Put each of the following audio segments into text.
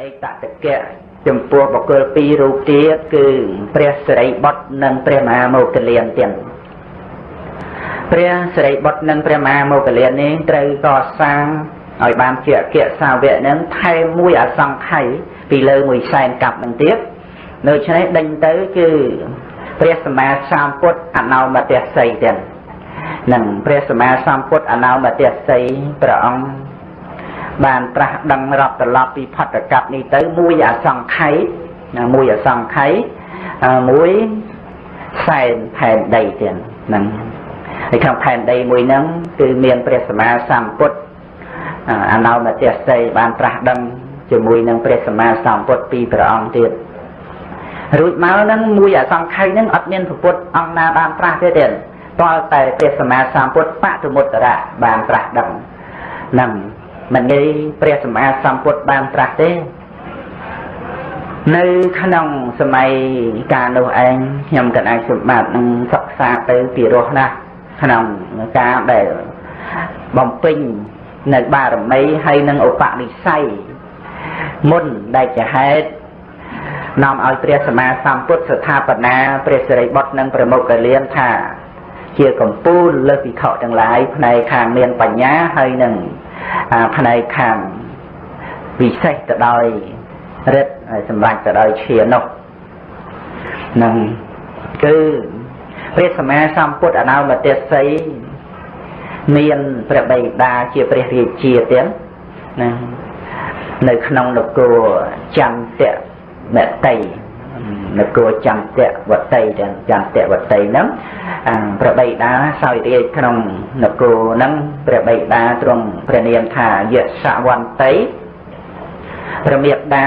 អេតតកៈចំពោះបុគ្គលពីររូបទៀតគឺព្រះសិរីបុត្រនិងព្រះមហាមោគលានទៀតព្រះសិរីបុត្រនិងព្រះមហាមោគលាននេះត្រូវកសាងឲ្យបានជាអគ្គសាវកនឹងថែមមួយអសង្ខ័យពីលើមួយសែនកាប់នឹងទៀតដូច្នេះដេញទៅគឺព្រះសម្មាសម្ពុទ្ធអនោមតស័យទៀតនឹងព្រះសម្មាសម្ពុទ្ធអនោមតស័យព្រះអង្គ បានត្រាស់ដឹងរាប់ត្រឡប់ពីផតកັບនេះទៅមួយអសង្ខ័យមួយអសង្ខ័យមួយសែនផែនដីទៀតហ្នឹងហើយក្នុងផែនដីមួយហ្នឹងគឺមានព្រះសម្មាសម្ពុទ្ធអនោមតស័យបានត្រាស់ដឹងជាមួយនឹងព្រះសម្មាសម្ពុទ្ធពីរព្រះអង្គទៀតរួចមកហ្នឹងមួយអសង្ខ័យហ្នឹងអត់មានពុទ្ធអង្គណាបានត្រាស់ទេទេតើតែព្រះសម្មាសម្ពុទ្ធបតុមុត្តរៈបានត្រាស់ដឹងហ្នឹង មិនងាយព្រះសម្មាសម្ពុទ្ធបានត្រាស់ទេ នៅក្នុងសម័យកាលនោះឯងខ្ញុំកណ្ដាលសម្បត្តិនឹងសិក្សាទៅពីរោះណាស់ក្នុងការដែលបំពេញនៅបារមីហើយនឹងឧបនិស្ស័យមុនដែលជាហេតុនាំឲ្យព្រះសម្មាសម្ពុទ្ធស្ថាបនាព្រះសិរីបុត្រនិងព្រះមុគលានថា ជាកម្ពូលលើសវិខទាំងឡាយផ្នែកខាងមានបញ្ញាហើយនឹង ផ្នែកខាងពិសេសទៅដោយរិទ្ធសម្រាប់ទៅដោយឈានោះនឹងគឺព្រះសម្មាសម្ពុទ្ធអនាមតស័យមានព្រះបិតាជាព្រះរាជាទៀតណានៅក្នុងនគរចន្ទៈមតី នគរចន្ទៈវតីទាំងចន្ទៈវតីហ្នឹងព្រះបិតាសោយរាជក្នុងនគរហ្នឹងព្រះបិតាទ្រង់ព្រះនាមថាយសវន្តីព្រះមេដា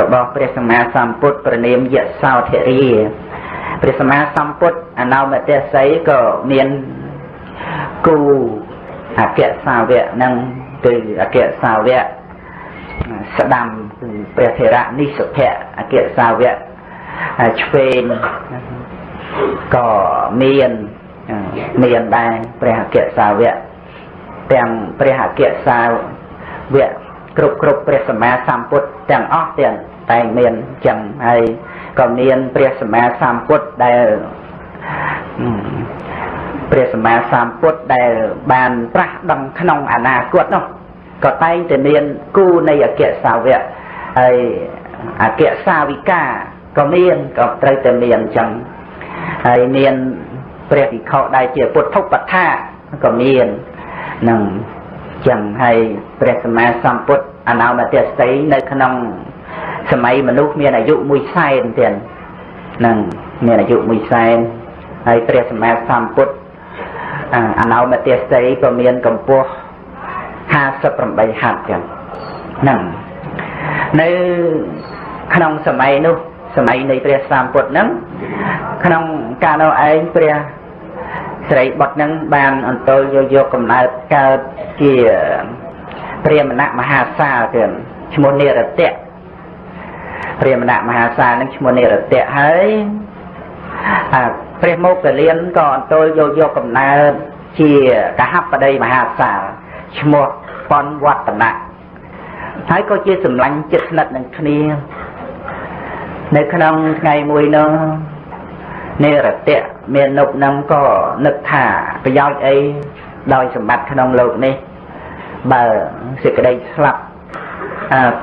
របស់ព្រះសម្មាសម្ពុទ្ធព្រះនាមយសោធិរាព្រះសម្មាសម្ពុទ្ធអនោមតស័យក៏មានគូអគ្គសាវកនឹងគឺអគ្គសាវកស្ដាំគឺព្រះធរៈនិសុភៈអគ្គសាវក ឆ្វេងក៏មានមានដែរព្រះអគ្គសាវកទាំងព្រះអគ្គសាវកគ្រប់គ្រប់ព្រះសម្មាសម្ពុទ្ធទាំងអស់ទាំងតែមានចឹងហើយក៏មានព្រះសម្មាសម្ពុទ្ធដែលព្រះសម្មាសម្ពុទ្ធដែលបានប្រាស់ដឹងក្នុងអនាគតនោះក៏តែងតែមានគូនៃអគ្គសាវកហើយអគ្គសាវិកា ក៏មានក៏ត្រូវតែមានអញ្ចឹងហើយមានព្រះវិខដែលជាពុទ្ធុបថាក៏មាននឹងចឹងហើយព្រះសម្មាសម្ពុទ្ធអនោមតេស្តីនៅក្នុងសម័យមនុស្សមានអាយុមួយសែនទៀតនឹងមានអាយុមួយសែនហើយព្រះសម្មាសម្ពុទ្ធអនោមតេស្តីក៏មានកម្ពស់58ហត្ថចឹងហ្នឹងនៅក្នុងសម័យនោះ សម័យនៃព្រះសម្ពុទ្ធហ្នឹងក្នុងកាលនោះឯងព្រះស្រីបុត្រហ្នឹងបានអន្តរយកយកកំណើតកើតជាព្រាមណៈមហាសាលទៀតឈ្មោះនិរតៈព្រាមណៈមហាសាលហ្នឹងឈ្មោះនិរតៈហើយព្រះមុគលានក៏អន្តរយកយកកំណើតជាកហបតីមហាសាលឈ្មោះប៉ុនវឌ្ឍនៈហើយក៏ជាសម្លាញ់ចិត្តស្និទ្ធនឹងគ្នា នៅក្នុងថ្ងៃមួយនោះនេរតៈមាននុបនឹងក៏នឹកថាប្រយោជន៍អីដោយសម្បត្តិក្នុងលោកនេះ បើសេចក្តីស្លាប់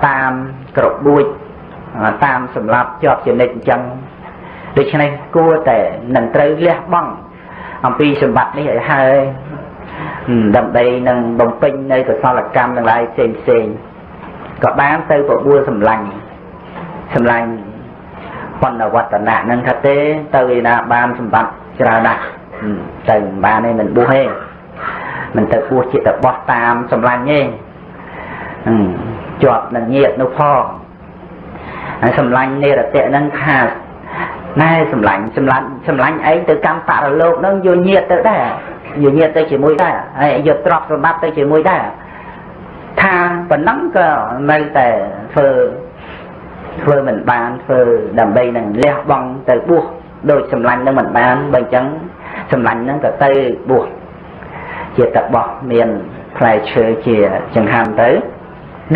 តាមក្របួចតាមសម្លាប់ជាប់ជានិច្ចអញ្ចឹងដូច្នេះគួរតែនឹងត្រូវលះបង់អំពីសម្បត្តិនេះឲ្យហើយដើម្បីនឹងបំពេញនៅកសលកម្មទាំងឡាយផ្សេងផ្សេងក៏បានទៅបបួលសម្លាញ់សម្លាញ់ បណ្ឌវត្តនៈនឹងថាទេទៅឯណាបានសម្បត្តិច្រើនណាស់ទៅបានទេមិនបួសទេមិនទៅបួសជាតបោះតាមសម្លាញ់ទេជាប់នឹងញាតនោះផងហើយសម្លាញ់និរតៈនឹងថាណែសម្លាញ់សម្លាញ់សម្លាញ់ឯងទៅកម្មបរលោកនឹងយកញាតទៅដែរយកញាតទៅជាមួយដែរហើយយកទ្រព្យសម្បត្តិទៅជាមួយដែរថាប៉ុណ្ណឹងក៏នៅតែធ្វើ ធ្វើមិនបានធ្វើដើម្បីនឹងលះបង់ទៅបួសដោយសម្លាញ់នឹងមិនបានបើអញ្ចឹងសម្លាញ់នឹងក៏ទៅបួសជាតបោះមានផ្លែឈើជាចង្ហាន់ទៅ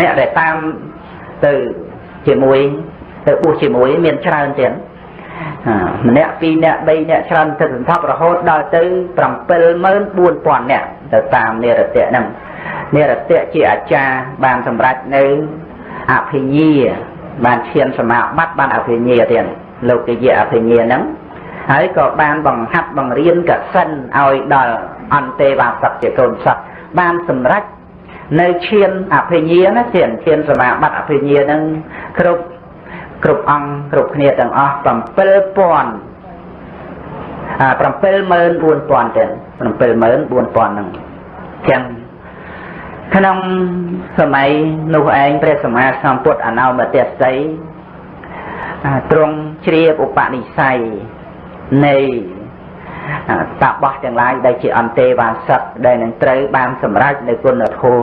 អ្នកដែលតាមទៅជាមួយទៅបួសជាមួយមានច្រើនទៀតម្នាក់ពីរនាក់បីនាក់ច្រើនទៅសន្ធប់រហូតដល់ទៅ74000នាក់ទៅតាមនិរតៈហ្នឹងនិរតៈជាអាចារ្យបានសម្រេចនៅអភិញ្ញា បានឈានសមាបត្តិបានអភិញ្ញាទៀតលោកយៈអភិញ្ញាហ្នឹងហើយក៏បានបង្ហាត់បង្រៀនកសិនឲ្យដល់អន្តេវាសកជាកូនសត្វបានសម្រេចនៅឈានអភិញ្ញាណាឈានឈានសមាបត្តិអភិញ្ញាហ្នឹងគ្រប់គ្រប់អង្គគ្រប់គ្នាទាំងអស់7000អា74000ទៀត74000ហ្នឹងចឹង ក្នុងសម័យនោះឯងព្រះសម្មាសម្ពុទ្ធអនោមទស្សីទ្រង់ជ្រាបឧបនិស្ស័យនៃតាបោះទាំងឡាយដែលជាអន្តេវាសិកដែលនឹងត្រូវបានសម្រេចនៅគុណធម៌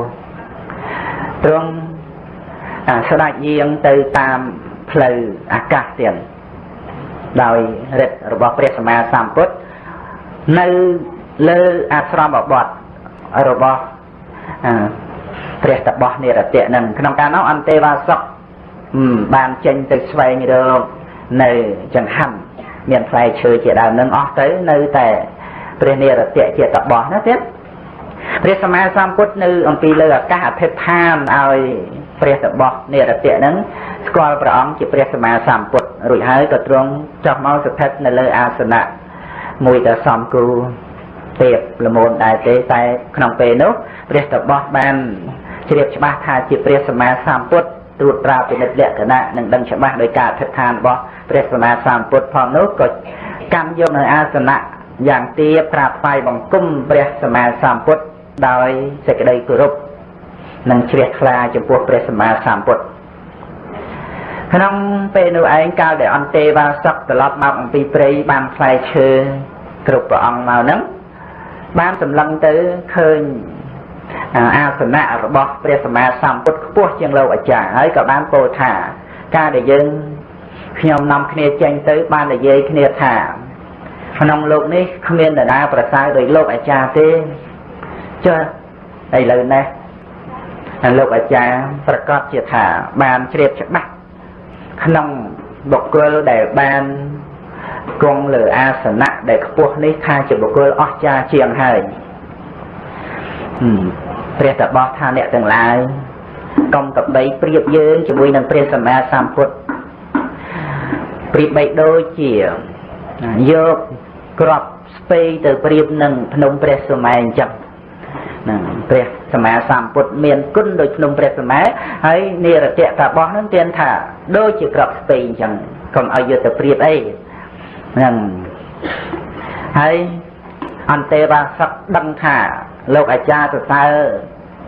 ទ្រង់ស្ដេចយាងទៅតាមផ្លូវអាកាសទៀតដោយរិទ្ធរបស់ព្រះសម្មាសម្ពុទ្ធនៅលើអាស្រមបទរបស់ ព្រះតបោះនិរតៈនឹងក្នុងកាលនោះអន្តេវាសកបានចេញទៅស្វែងរកនៅចង្ហាន់មានផ្លែឈើជាដើមនឹងអស់ទៅនៅតែព្រះនិរតៈជាតបោះណាទៀតព្រះសម្មាសម្ពុទ្ធនៅអំពីលើអាកាសអធិដ្ឋានឲ្យព្រះតបោះនិរតៈនឹងស្គាល់ព្រះអង្គជាព្រះសម្មាសម្ពុទ្ធរួចហើយក៏ទ្រង់ចុះមកស្ថិតនៅលើអាសនៈមួយដែលសំគូ ទៀបល្មូនដែរទេតែក្នុងពេលនោះព្រះតបោះបានជ្រាបច្បាស់ថាជាព្រះសម្មាសម្ពុទ្ធត្រួតត្រាពិនិត្យលក្ខណៈនិងដឹងច្បាស់ដោយការអធិដ្ឋានរបស់ព្រះសម្មាសម្ពុទ្ធផងនោះក៏កាន់យកនៅអាសនៈយ៉ាងទាបក្រាបថ្វាយបង្គំព្រះសម្មាសម្ពុទ្ធដោយសេចក្តីគោរពនិងជ្រះថ្លាចំពោះព្រះសម្មាសម្ពុទ្ធក្នុងពេលនោះឯងកាលដែលអន្តេវាសកត្រឡប់មកអំពីព្រៃបានផ្លែឈើគ្រប់ព្រះអង្គមកហ្នឹង បានសម្លឹងទៅឃើញអាសនៈរបស់ព្រះសម្មាសម្ពុទ្ធខ្ពស់ជាងលោកអាចារ្យហើយក៏បានពោលថាការដែលយើងខ្ញុំនាំគ្នាចេញទៅបាននិយាយគ្នាថាក្នុងលោកនេះគ្មាននរណាប្រសើរដោយលោកអាចារ្យទេចុះឥឡូវនេះលោកអាចារ្យប្រកាសជាថាបានជ្រាបច្បាស់ក្នុងបុគ្គលដែលបាន គង់លើអាសនៈដែលខ្ពស់នេះថាជាបុគ្គលអស្ចារ្យជាងហើយព្រះតបោះថាអ្នកទាំងឡាយកុំកបីប្រៀបយើងជាមួយនឹងព្រះសម្មាសម្ពុទ្ធប្រៀបបីដូចជាយកក្របស្ពៃទៅប្រៀបនឹងភ្នំព្រះសុមេអញ្ចឹងហ្នឹងព្រះសម្មាសម្ពុទ្ធមានគុណដូចភ្នំព្រះសម្មាហើយនិរតៈតាបោះហ្នឹងទានថាដូចជាក្របស្ពៃអញ្ចឹងកុំឲ្យយកទៅប្រៀបអី ហ្នឹងហើយអន្តេវាសកដឹងថា លោកអាចារ្យសរសើរ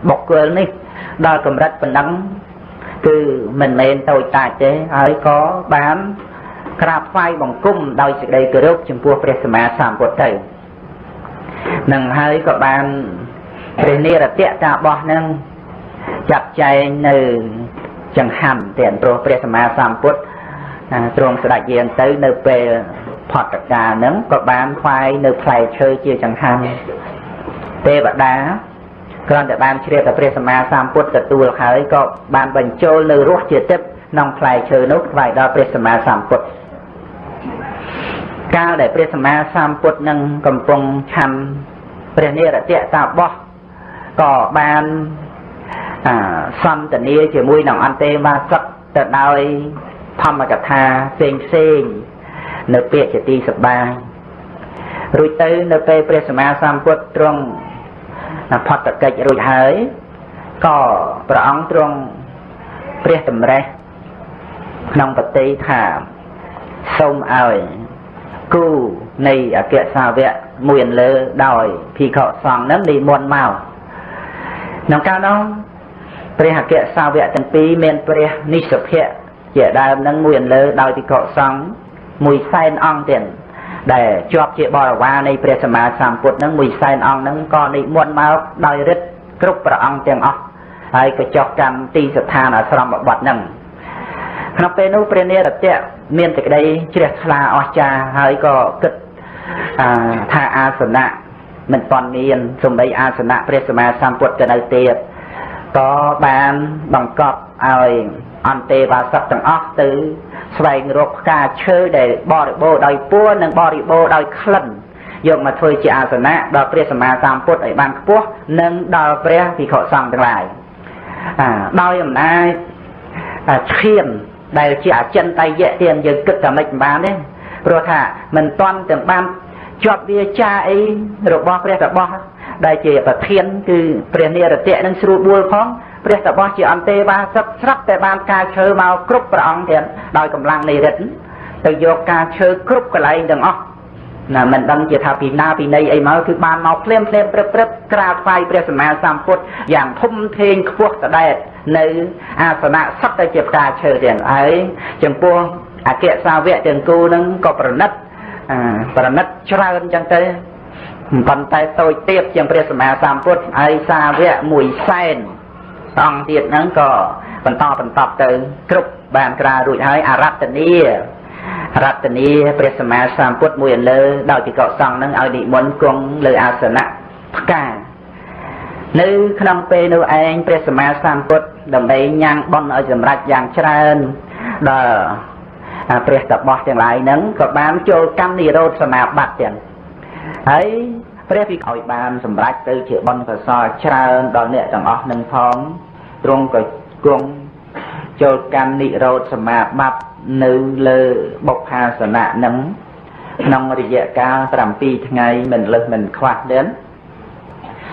បុគ្គលនេះ ដល់កម្រិតប៉ុណ្ណឹងគឺមិនមែនតូចតាចទេហើយក៏បានក្រាបថ្វាយបង្គំដោយសេចក្តីគោរពចំពោះព្រះសម្មាសម្ពុទ្ធទៅនឹងហើយក៏បានព្រះនិរតៈតាបោះនឹងចាត់ចែងនៅចង្ហាន់ទាំងព្រោះព្រះសម្មាសម្ពុទ្ធទ្រង់ស្ដេចយាងទៅនៅពេល ផតកាលហ្នឹងក៏បានខ្វាយនៅផ្លែឈើជាចង្ហាន់ទេវតាគ្រាន់តែបានជ្រាបតែព្រះសម្មាសម្ពុទ្ធទទួលហើយក៏បានបញ្ចូលនៅរសជាទឹកក្នុងផ្លែឈើនោះថ្វាយដល់ព្រះសម្មាសម្ពុទ្ធកាលដែលព្រះសម្មាសម្ពុទ្ធនឹងកំពុងឆាន់ព្រះនិរតៈតាបោះក៏បានសន្ទនាជាមួយនឹងអន្តេវាសកទៅដោយធម្មកថាផ្សេងផ្សេង នៅពាក្យជាទីសបាយរួចទៅនៅពេលព្រះសម្មាសម្ពុទ្ធទ្រង់ផុតកិច្ចរួចហើយក៏ព្រះអង្គទ្រង់ព្រះតម្រេះក្នុងបតីថាសូមឲ្យគូនៃអគ្គសាវកមួយលើដោយភិក្ខុសង្ឃនឹងនិមន្តមកក្នុងកាលនោះព្រះអគ្គសាវកទាំងពីរមានព្រះនិស្សភៈជាដើមនឹងមួយលើដោយភិក្ខុសង្ឃ មួយសែនអង្គទៀតដែលជាប់ជាបរិវារនៃព្រះសម្មាសម្ពុទ្ធនឹងមួយសែនអង្គនឹងក៏និមន្តមកដោយរិទ្ធគ្រប់ព្រះអង្គទាំងអស់ហើយក៏ចុះកម្មទីស្ថានអាស្រមបទនឹងក្នុងពេលនោះព្រះនិរតៈមានសេចក្តីជ្រះថ្លាអស្ចារ្យហើយក៏គិតថាអាសនៈមិនប៉ុនមានសំដីអាសនៈព្រះសម្មាសម្ពុទ្ធទៅនៅទៀតក៏បានបង្កប់ឲ្យ អន្តេវាសកទាំងអស់ទៅស្វែងរកផ្កាឈើដែលបរិបូរដោយពួរនិងបរិបូរដោយក្លិនយកមកធ្វើជាអាសនៈដល់ព្រះសម្មាសម្ពុទ្ធឲ្យបានខ្ពស់និងដល់ព្រះភិក្ខុសង្ឃទាំងឡាយដោយអំណាចឈាមដែលជាអចិន្តយៈទៀតយើងគិតតែមិនបានទេព្រោះថាមិនតាន់ទាំងបានជាប់វាចាអីរបស់ព្រះតបោះដែលជាប្រធានគឺព្រះនិរតៈនឹងស្រួលបួលផង ព្រះតបោះជាអន្តេវាសឹកស្រាប់តែបានការឈើមកគ្រប់ព្រះអង្គទៀតដោយកម្លាំងនៃរិទ្ធទៅយកការឈើគ្រប់កន្លែងទាំងអស់ណាមិនដឹងជាថាពីណាពីណីអីមកគឺបានមកភ្លាមភ្លាមព្រឹបព្រឹបក្រាបថ្វាយព្រះសម្មាសម្ពុទ្ធយ៉ាងធំធេងខ្ពស់ស្ដែតនៅអាសនៈសត្វតែជាផ្កាឈើទាំងហើយចំពោះអគ្គសាវកទាំងគូនឹងក៏ប្រណិតប្រណិតច្រើនចឹងទៅប៉ុន្តែតូចទៀតជាងព្រះសម្មាសម្ពុទ្ធហើយសាវកមួយសែន អង្គទៀតហ្នឹងក៏បន្តបន្តទៅគ្រប់បានក្រារួចហើយអរតនីរតនីព្រះសម្មាសម្ពុទ្ធមួយលើដោយពិកុសង្ឃនឹងឲ្យនិមន្តគង់លើអាសនៈផ្កានៅក្នុងពេលនោះឯងព្រះសម្មាសម្ពុទ្ធដើម្បីញ៉ាំងបន់ឲ្យសម្រេចយ៉ាងច្រើនដល់ព្រះតបោះទាំងឡាយហ្នឹងក៏បានចូលកម្មនិរោធសមាបត្តិទាំងហើយ ព្រះវិឲ្យបានសម្រេចទៅជាបន់កសលច្រើនដល់អ្នកទាំងអស់នឹងផងទ្រង់ក៏គង់ចូលកម្មនិរោធសមាបត្តិនៅលើបុព្វាសនៈនឹងក្នុងរយៈកាល7ថ្ងៃមិនលើសមិនខ្វះទេ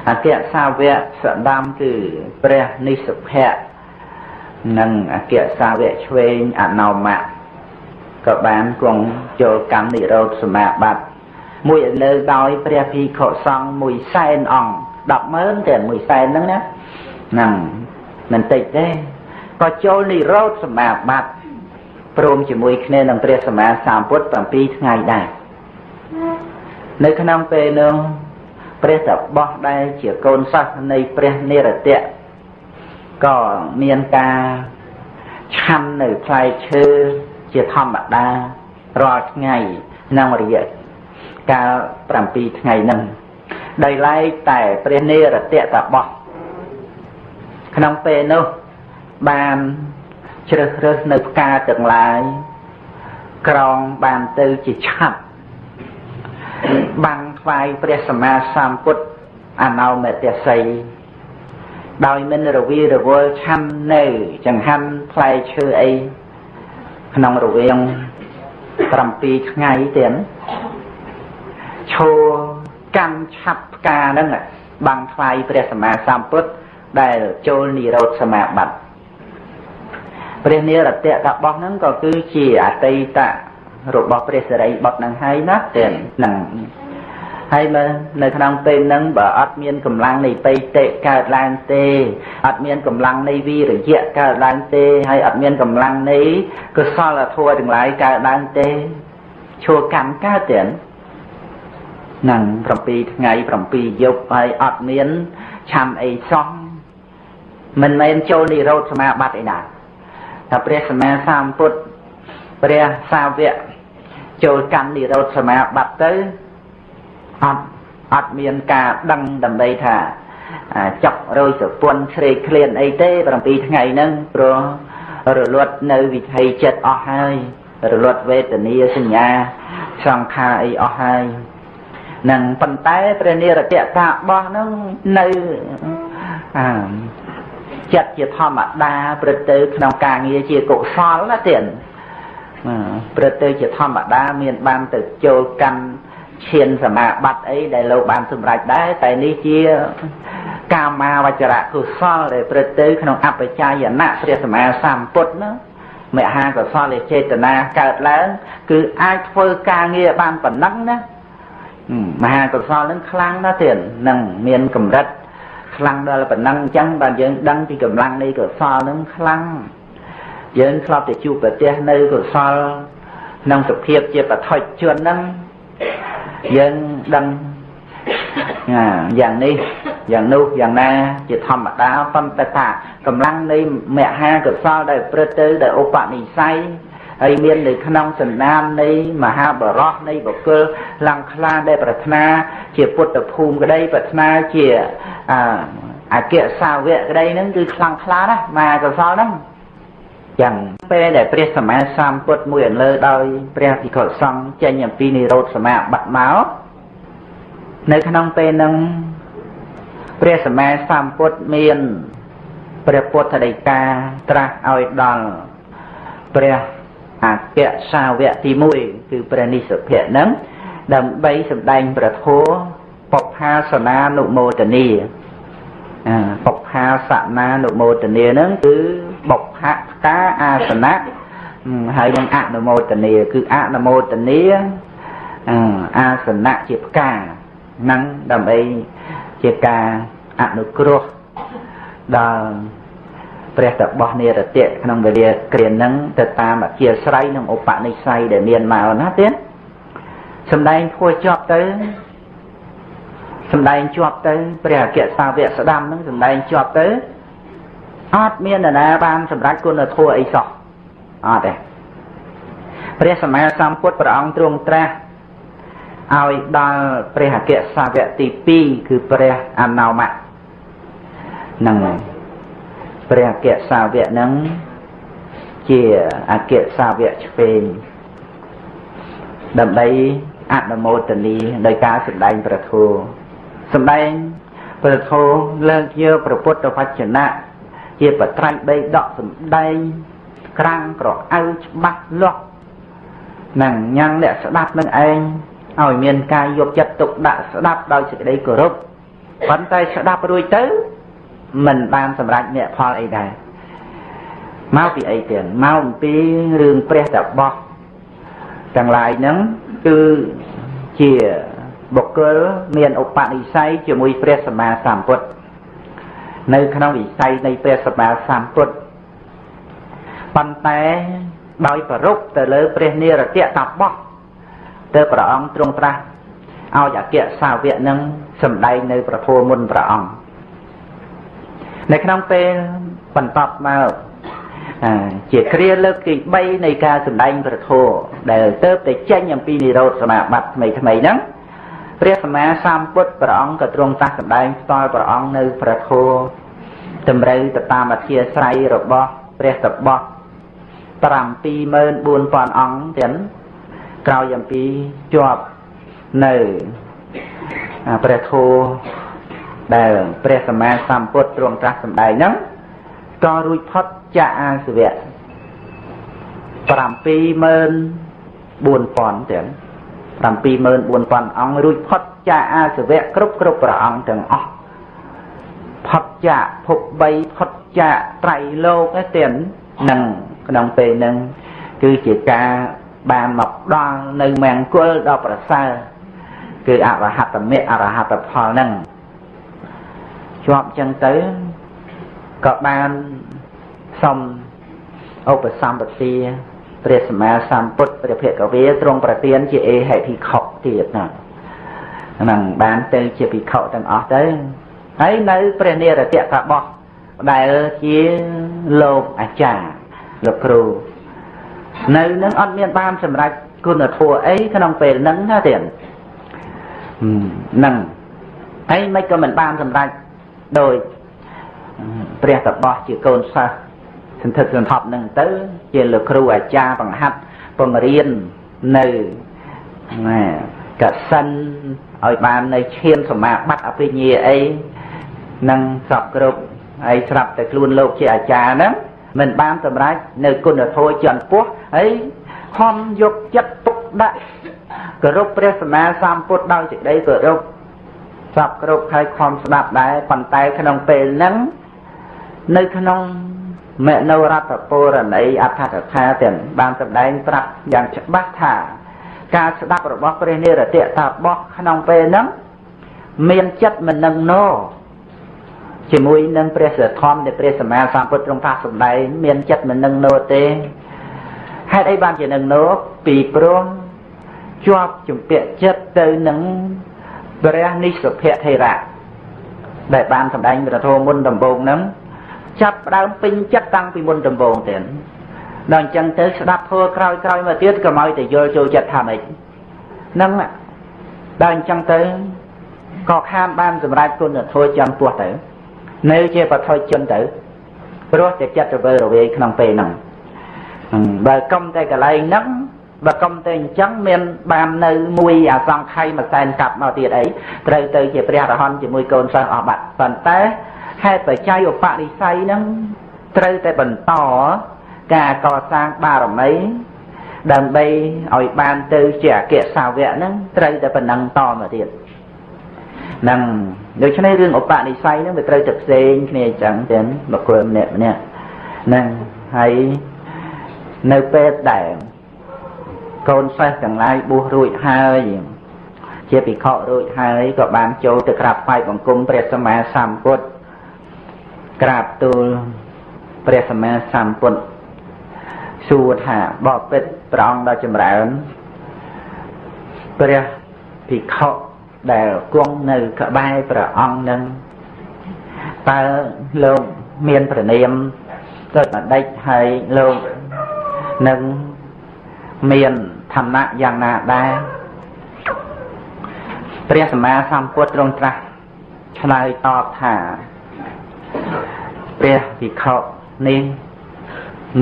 អគ្គសាវកសដាំគឺព្រះនិសុភៈនិងអគ្គសាវកឆ្វេងអណោមៈក៏បានគង់ចូលកម្មនិរោធសមាបត្តិ មួយលើដោយព្រះភិក្ខុសង្ឃមួយសែនអង្គ100000តែមួយសែនហ្នឹងណាហ្នឹងមិនតិចទេក៏ចូលនិរោធសមាបត្តិព្រមជាមួយគ្នានឹងព្រះសម្មាសម្ពុទ្ធ7ថ្ងៃដែរនៅក្នុងពេលនោះព្រះតបោះដែលជាកូនសិស្សនៃព្រះនិរតៈក៏មានការឆាន់នៅផ្លែឈើជាធម្មតារាល់ថ្ងៃក្នុងរយៈ កាល7ថ្ងៃហ្នឹងដោយឡែកតែព្រះនិរតៈតបោះក្នុងពេលនោះបានជ្រើសរើសនៅផ្កាទាំងឡាយក្រងបានទៅជាឆាប់បាំងថ្វាយព្រះសម្មាសម្ពុទ្ធអនោមតិស័យដោយមិនរវីរវល់ឆាន់នៅចង្ហាន់ផ្លែឈើអីក្នុងរវាង7ថ្ងៃទៀត ឈោកាន់ឆាប់ផ្កាហ្នឹងបាំងថ្វាយព្រះសម្មាសម្ពុទ្ធដែលចូលនិរោធសមាបត្តិព្រះនិរតៈតបោះហ្នឹងក៏គឺជាអតីតរបស់ព្រះសិរីបុត្រនឹងហើយណាទាំងហ្នឹងហើយមើលនៅក្នុងពេលហ្នឹងបើអត់មានកម្លាំងនៃបៃតិកើតឡើងទេអត់មានកម្លាំងនៃវិរិយៈកើតឡើងទេហើយអត់មានកម្លាំងនៃកុសលធម៌ទាំងឡាយកើតឡើងទេឈួរកម្មកើតទេហ្នឹង7ថ្ងៃ7យប់ហើយអត់មានឆាំអីសោះមិនមែនចូលនិរោធសមាបត្តិឯណាថាព្រះសម្មាសម្ពុទ្ធព្រះសាវកចូលកម្មនិរោធសមាបត្តិទៅអត់អត់មានការដឹងដើម្បី ថាចប់រយសពុនស្រេកឃ្លានអីទេ7ថ្ងៃហ្នឹងព្រោះរលត់នៅវិថីចិត្តអស់ហើយរលត់វេទនាសញ្ញាសង្ខារអីអស់ហើយ នឹងប៉ុន្តែព្រះនិរតតាបោះហ្នឹងនៅអាចិត្តជាធម្មតាព្រឹកទៅក្នុងការងារជាកុសលណាទៀតព្រឹកទៅជាធម្មតាមានបានទៅចូលកាន់ឈានសមាបត្តិអីដែលលោកបានសម្រេចដែរតែនេះជាកាមាវចរៈកុសលដែលព្រឹកទៅក្នុងអបជាយណៈព្រះសម្មាសម្ពុទ្ធណាមហាកុសលចេតនាកើតឡើង គឺអាចធ្វើការងារបានប៉ុណ្ណឹងណា មហាកុសលនឹងខ្លាំងណាស់ទៀតនឹងមានកម្រិតខ្លាំងដល់ប៉ុណ្ណឹងអញ្ចឹងបាទយើងដឹងពីកម្លាំងនៃកុសលនឹងខ្លាំងយើងធ្លាប់តែជួបប្រទះនៅកុសលក្នុងសភាពជាបឋិជនហ្នឹងយើងដឹងយ៉ាងនេះយ៉ាងនោះយ៉ាងណាជាធម្មតាប៉ុន្តែថាកម្លាំងនៃមហាកុសលដែលព្រឹត្តទៅដោយឧបនិស្ស័យ ហើយមាននៅក្នុងសន្តាននៃមហាបរោះនៃបុគ្គលឡើងខ្លាដែលប្រាថ្នា ជាពុទ្ធភូមិក្តីប្រាថ្នាជាអអគ្គសាវកក្តីហ្នឹងគឺខ្លាំងខ្លាណាស់មហាកុសលហ្នឹងចឹងពេលដែលព្រះសម្មាសម្ពុទ្ធមួយអន្លើដោយព្រះភិក្ខុសង្ឃចេញអំពីនិរោធសមាបត្តិមកនៅក្នុងពេលហ្នឹងព្រះសម្មាសម្ពុទ្ធមានព្រះពុទ្ធដីកាត្រាស់ឲ្យដល់ព្រះ អគ្គសាវកទី1គឺព្រះនិស្សភៈហ្នឹងដើម្បីសម្ដែងប្រធោបុប្ផាសនានុមោទនីបុប្ផាសនានុមោទនីហ្នឹងគឺបុព្ផកាអាសនៈហើយនឹងអនុមោទនីគឺអនុមោទនីអាសនៈជាផ្កាហ្នឹងដើម្បីជាការអនុគ្រោះដល់ ព្រះតបោះនិរតៈក្នុងវេលាគ្រានឹងទៅតាមអធិស្រ័យនិងឧបនិស្ស័យដែលមានមកណាទៀតសំដែងធัวជាប់ទៅសំដែងជាប់ទៅព្រះអគ្គសាវកស្ដាំនឹងសំដែងជាប់ទៅអត់មាននរណាបានសម្រេចគុណធម៌អីសោះអត់ទេព្រះសម្មាសម្ពុទ្ធព្រះអង្គទ្រង់ត្រាស់ឲ្យដល់ព្រះអគ្គសាវកទី2គឺព្រះអណោមៈនឹង ព្រះអគ្គសាវកនឹងជាអគ្គសាវកឆ្វេងដើម្បីអនុមោទនីដោយការសម្ដែងប្រធោសម្ដែងប្រធោលើកយកព្រះពុទ្ធវចនៈជាបត្រៃបីដកសម្ដែងក្រាំងក្រអៅច្បាស់លាស់នឹងញ៉ាំងអ្នកស្ដាប់នឹងឯងឲ្យមានការយកចិត្តទុកដាក់ស្ដាប់ដោយសេចក្តីគោរពប៉ុន្តែស្ដាប់រួចទៅ មិនបានសម្រេចអ្នកផលអីដែរមកពីអីទៀតមកអំពីរឿងព្រះតបោះទាំងឡាយហ្នឹងគឺជាបុគ្គលមានឧបនិស្ស័យជាមួយព្រះសម្មាសម្ពុទ្ធនៅក្នុងវិស័យនៃព្រះសម្មាសម្ពុទ្ធប៉ុន្តែដោយប្ររុកទៅលើព្រះនិរតៈតបោះទៅព្រះអង្គទ្រង់ត្រាស់ឲ្យអគ្គសាវកនឹងសម្ដែងនៅប្រធមមុនព្រះអង្គ នៅក្នុងពេលបន្តមកជាគ្រាលើកទី3នៃការសម្ដែងប្រធមដែលទៅតែចេញអំពីនិរោធសមាបត្តិថ្មីថ្មីហ្នឹងព្រះសម្មាសម្ពុទ្ធព្រះអង្គក៏ទ្រង់តាស់សម្ដែងផ្ទាល់ព្រះអង្គនៅប្រធោតម្រូវទៅតាមអធិស្រ័យរបស់ព្រះតបោះ74000អង្គទៀតក្រោយអំពីជាប់នៅព្រះធោ ដែលព្រះសម្មាសម្ពុទ្ធទ្រង់ត្រាស់សម្ដែងហ្នឹងក៏រួចផុតចាកអាសវៈ74000ទៀត74000អង្គរួចផុតចាកអាសវៈគ្រប់គ្រប់ព្រះអង្គទាំងអស់ផុតចាកភព3ផុតចាកត្រៃលោកឯទៀតនឹងក្នុងពេលហ្នឹងគឺជាការបានមកដល់នៅមង្គលដ៏ប្រសើរគឺអរហត្តមគ្គអរហត្តផលហ្នឹង ជាប់ចឹងទៅក៏បានសុំឧបសម្បទាព្រះសម្មាសម្ពុទ្ធព្រះភិក្ខវេទ្រង់ប្រទានជាអេហិភិក្ខុទៀតណាហ្នឹងបានទៅជាភិក្ខុទាំងអស់ទៅហើយនៅព្រះនិរតៈកបោះដែលជាលោកអាចារ្យលោកគ្រូនៅនឹងអត់មានបានសម្រេចគុណធម៌អីក្នុងពេលហ្នឹងណាទៀតហ្នឹងហើយមិនក៏មិនបានសម្រេច ដោយព្រះតបោះជាកូនសិស្សសន្ធឹកសន្ធាប់នឹងទៅ ជាលោកគ្រូអាចារ្យបង្ហាត់បង្រៀននៅណាកសិនឲ្យបាននៅឈានសមាបត្តិអភិញ្ញាអីនឹងសពគ្រប់ហើយស្រាប់តែខ្លួនលោកជាអាចារ្យហ្នឹងមិនបានសម្រេចនៅគុណធម៌ចន្ទពោះហើយខំយកចិត្តទុកដាក់គោរពព្រះសម្មាសម្ពុទ្ធដោយសេចក្តីគោរព សពគ្រប់ហើយខំស្ដាប់ដែរប៉ុន្តែក្នុងពេលហ្នឹងនៅក្នុងមនោរដ្ឋពរណីអដ្ឋកថាទាំងបានសម្ដែងប្រាប់យ៉ាងច្បាស់ថាការស្ដាប់របស់ព្រះនិរតៈថាបោះក្នុងពេលហ្នឹងមានចិត្តមិននឹងណោជាមួយនឹងព្រះសធម្មនៃព្រះសម្មាសម្ពុទ្ធទ្រង់ថាសម្ដែងមានចិត្តមិននឹងណោទេហេតុអីបានជានឹងណោពីព្រោះជាប់ជំពាក់ចិត្តទៅនឹង ព្រះនិស្សភៈថេរៈដែលបានសម្ដែងព្រះធម៌មុនដំបូងហ្នឹងចាប់ដើមពេញចិត្តតាំងពីមុនដំបូងទៀតដល់អញ្ចឹងទៅស្ដាប់ធម៌ក្រោយក្រោយមកទៀតក៏មកតែយល់ចូលចិត្តថាម៉េចហ្នឹងដល់អញ្ចឹងទៅក៏ខានបានសម្រេចគុណធម៌ចំពោះទៅនៅជាបឋិជនទៅព្រោះតែចិត្តរវើរវាយក្នុងពេលហ្នឹងបើកុំតែកន្លែងហ្នឹង បើកុំតែអញ្ចឹងមានបាននៅមួយអាសង្ខ័យមួយសែនកាប់មកទៀតអីត្រូវទៅជាព្រះរហន្តជាមួយកូនសិស្សអស់បាត់ប៉ុន្តែហេតុបច្ច័យឧបនិស្ស័យហ្នឹងត្រូវតែបន្តការកសាងបារមីដើម្បីឲ្យបានទៅជាអគ្គសាវកហ្នឹងត្រូវតែប៉ុណ្ណឹងតមកទៀតហ្នឹងដូច្នេះរឿងឧបនិស្ស័យហ្នឹងវាត្រូវតែផ្សេងគ្នាអញ្ចឹងចឹងបុគ្គលម្នាក់ម្នាក់ហ្នឹងហើយនៅពេលដែល កូនសិស្សទាំងឡាយបួសរួចហើយជាភិក្ខុរួចហើយក៏បានចូលទៅក្រាបថ្វាយបង្គំព្រះសម្មាសម្ពុទ្ធក្រាបទូលព្រះសម្មាសម្ពុទ្ធសួរថាបបិទ្ធព្រះអង្គដ៏ចម្រើនព្រះភិក្ខុដែលគង់នៅក្បែរព្រះអង្គនឹងតើលោកមានប្រណិមទៅបដិចហើយលោកនឹងមាន ឋានៈយ៉ាងណាដែរព្រះសម្មាសម្ពុទ្ធទ្រង់ត្រាស់ឆ្លើយតបថាព្រះវិខនេះ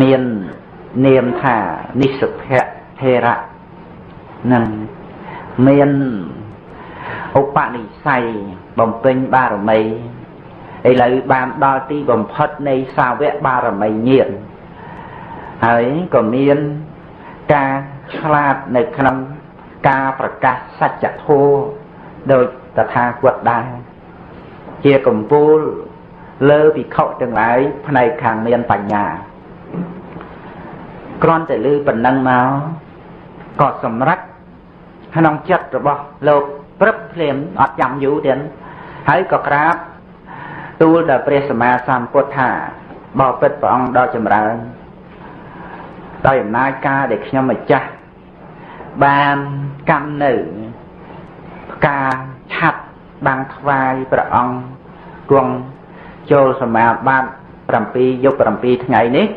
មាននាមថានិស្សភៈធេរៈនឹងមានឧបនិស្ស័យបំពេញបារមីឥឡូវបានដល់ទីបំផុតនៃសាវកបារមីញាណហើយក៏មានការ ឆ្លាតនៅក្នុងការប្រកាសសច្ចធម៌ដោយតថាគតដែរជាកម្ពូលលើភិក្ខុទាំងឡាយផ្នែកខាងមានបញ្ញាគ្រាន់តែឮប៉ុណ្ណឹងមកក៏សម្រេចក្នុងចិត្តរបស់លោកព្រឹបភ្លាមអត់ចាំយូរទៀតហើយក៏ក្រាបទូលដល់ព្រះសម្មាសម្ពុទ្ធថាបបិទ្ធព្រះអង្គដ៏ចម្រើនដោយអំណាចការដែលខ្ញុំម្ចាស់ បានកម្មនៅផ្កាឆាត់បាំងថ្វាយព្រះអង្គគង់ចូលសមាបត្តិ7យប់7ថ្ងៃនេះ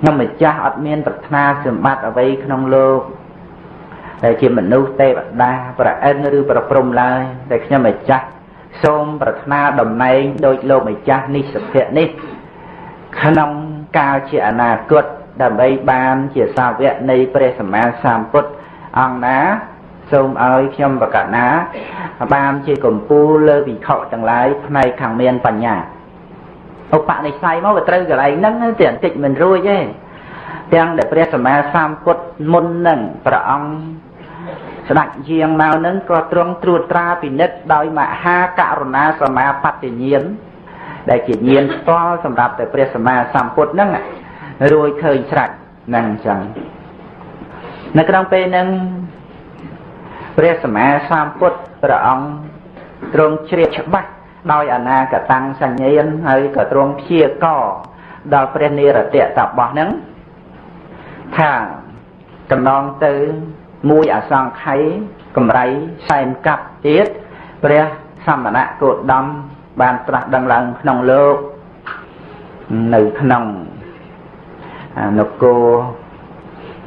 ខ្ញុំម្ចាស់អត់មានប្រាថ្នាសម្បត្តិអ្វីក្នុងលោកដែលជាមនុស្សទេវតាប្រអិនឬប្រព្រំឡើយតែខ្ញុំម្ចាស់សូមប្រាថ្នាតំណែងដោយលោកម្ចាស់នេះសុភៈនេះក្នុងកាលជាអនាគត ដើម្បីបានជាសាវកនៃព្រះសម្មាសម្ពុទ្ធអង្គណាសូមឲ្យខ្ញុំបកណាបានជាកម្ពូលលើវិខទាំងឡាយផ្នែកខាងមានបញ្ញាឧបនិស្ស័យមកវាត្រូវកន្លែងហ្នឹងតែបន្តិចមិនរួចទេទាំងដែលព្រះសម្មាសម្ពុទ្ធមុនហ្នឹងព្រះអង្គស្ដេចយាងមកហ្នឹងក៏ទ្រង់ត្រួតត្រាពិនិត្យដោយមហាករុណាសមាបត្តិញាណដែលជាញាណផ្ទាល់សម្រាប់តែព្រះសម្មាសម្ពុទ្ធហ្នឹង រួចឃើញស្រេចហ្នឹងអញ្ចឹងនៅក្នុងពេលហ្នឹងព្រះសម្មាសម្ពុទ្ធព្រះអង្គទ្រង់ជ្រាបច្បាស់ដោយអនាគតាំងសញ្ញានហើយក៏ទ្រង់ព្យាករដល់ព្រះនិរតៈតបោះហ្នឹងថាកណ្ដងទៅមួយអសង្ខ័យកម្រៃសែនកាប់ទៀតព្រះសមណៈគោតមបានត្រាស់ដឹងឡើងក្នុងលោកនៅក្នុង នគរ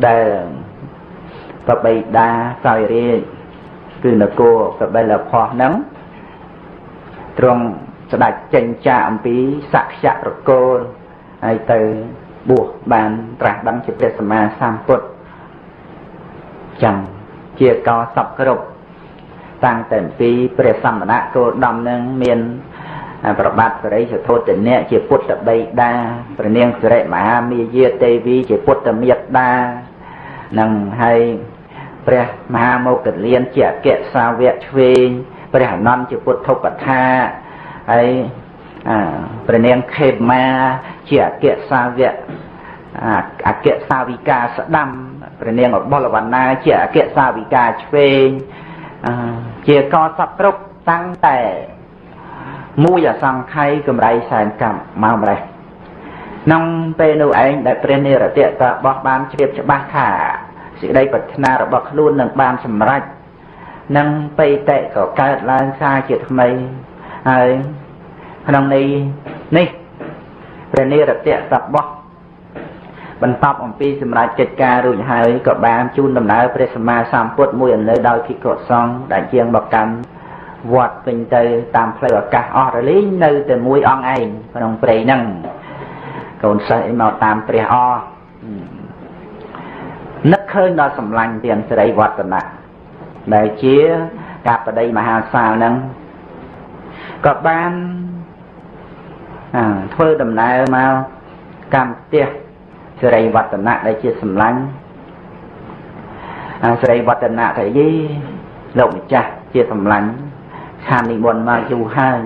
ដែលបបៃតាសោយរាជគឺនគរបបិលផោះហ្នឹងទ្រង់ស្ដេចចេញចាអំពីសក្យប្រគល់ហើយទៅបួសបានត្រាស់ដឹងជាព្រះសម្មាសម្ពុទ្ធចឹងជាកោសពគ្រប់តាំងតែពីព្រះសម្មាគោដំនឹងមាន ប្របាទសរិសធោទនៈជាពុទ្ធបិតាព្រះនាងសិរិមហាមាយាទេវី ជាពុទ្ធមេត្តានឹងហើយព្រះមហាមោគលានជាអគ្គសាវកឆ្វេងព្រះអនន្តជាពុទ្ធឧបថាហើយព្រះនាងខេមាជាអគ្គសាវកអគ្គសាវិកាស្ដាំព្រះនាងអបុលវណ្ណាជាអគ្គសាវិកាឆ្វេងជាកសពគ្រប់តាំងតែ មួយអសង្ខ័យកម្រៃសែនកម្មមកម្លេះក្នុងពេលនោះឯងដែលព្រះនិរតៈក៏បោះបានជ្រាបច្បាស់ថាសេចក្តីប្រាថ្នារបស់ខ្លួននឹងបានសម្រេចនឹងបេតិក៏កើតឡើងសារជាថ្មីហើយក្នុងនេះនេះព្រះនិរតៈតបោះបន្តអំពីសម្រាប់កិច្ចការរួចហើយក៏បានជូនដំណើរព្រះសម្មាសម្ពុទ្ធមួយអន្លើដោយភិក្ខុសង្ឃដែលជាងបកម្ម វត្តពេញទៅតាមផ្លូវអាកាសអស់រលីងនៅតែមួយអង្គឯងក្នុងព្រៃហ្នឹងកូនសិស្សអីមកតាមព្រះអឃើញដល់សម្លាញ់ទាំងសេរីវឌ្ឍនៈដែលជាការបដិមហាសាលហ្នឹងក៏បានធ្វើដំណើរមកកម្មផ្ទះសេរីវឌ្ឍនៈដែលជាសម្លាញ់សេរីវឌ្ឍនៈថាយីលោកម្ចាស់ជាសម្លាញ់ ខាននិមន្តមកយូរហើយ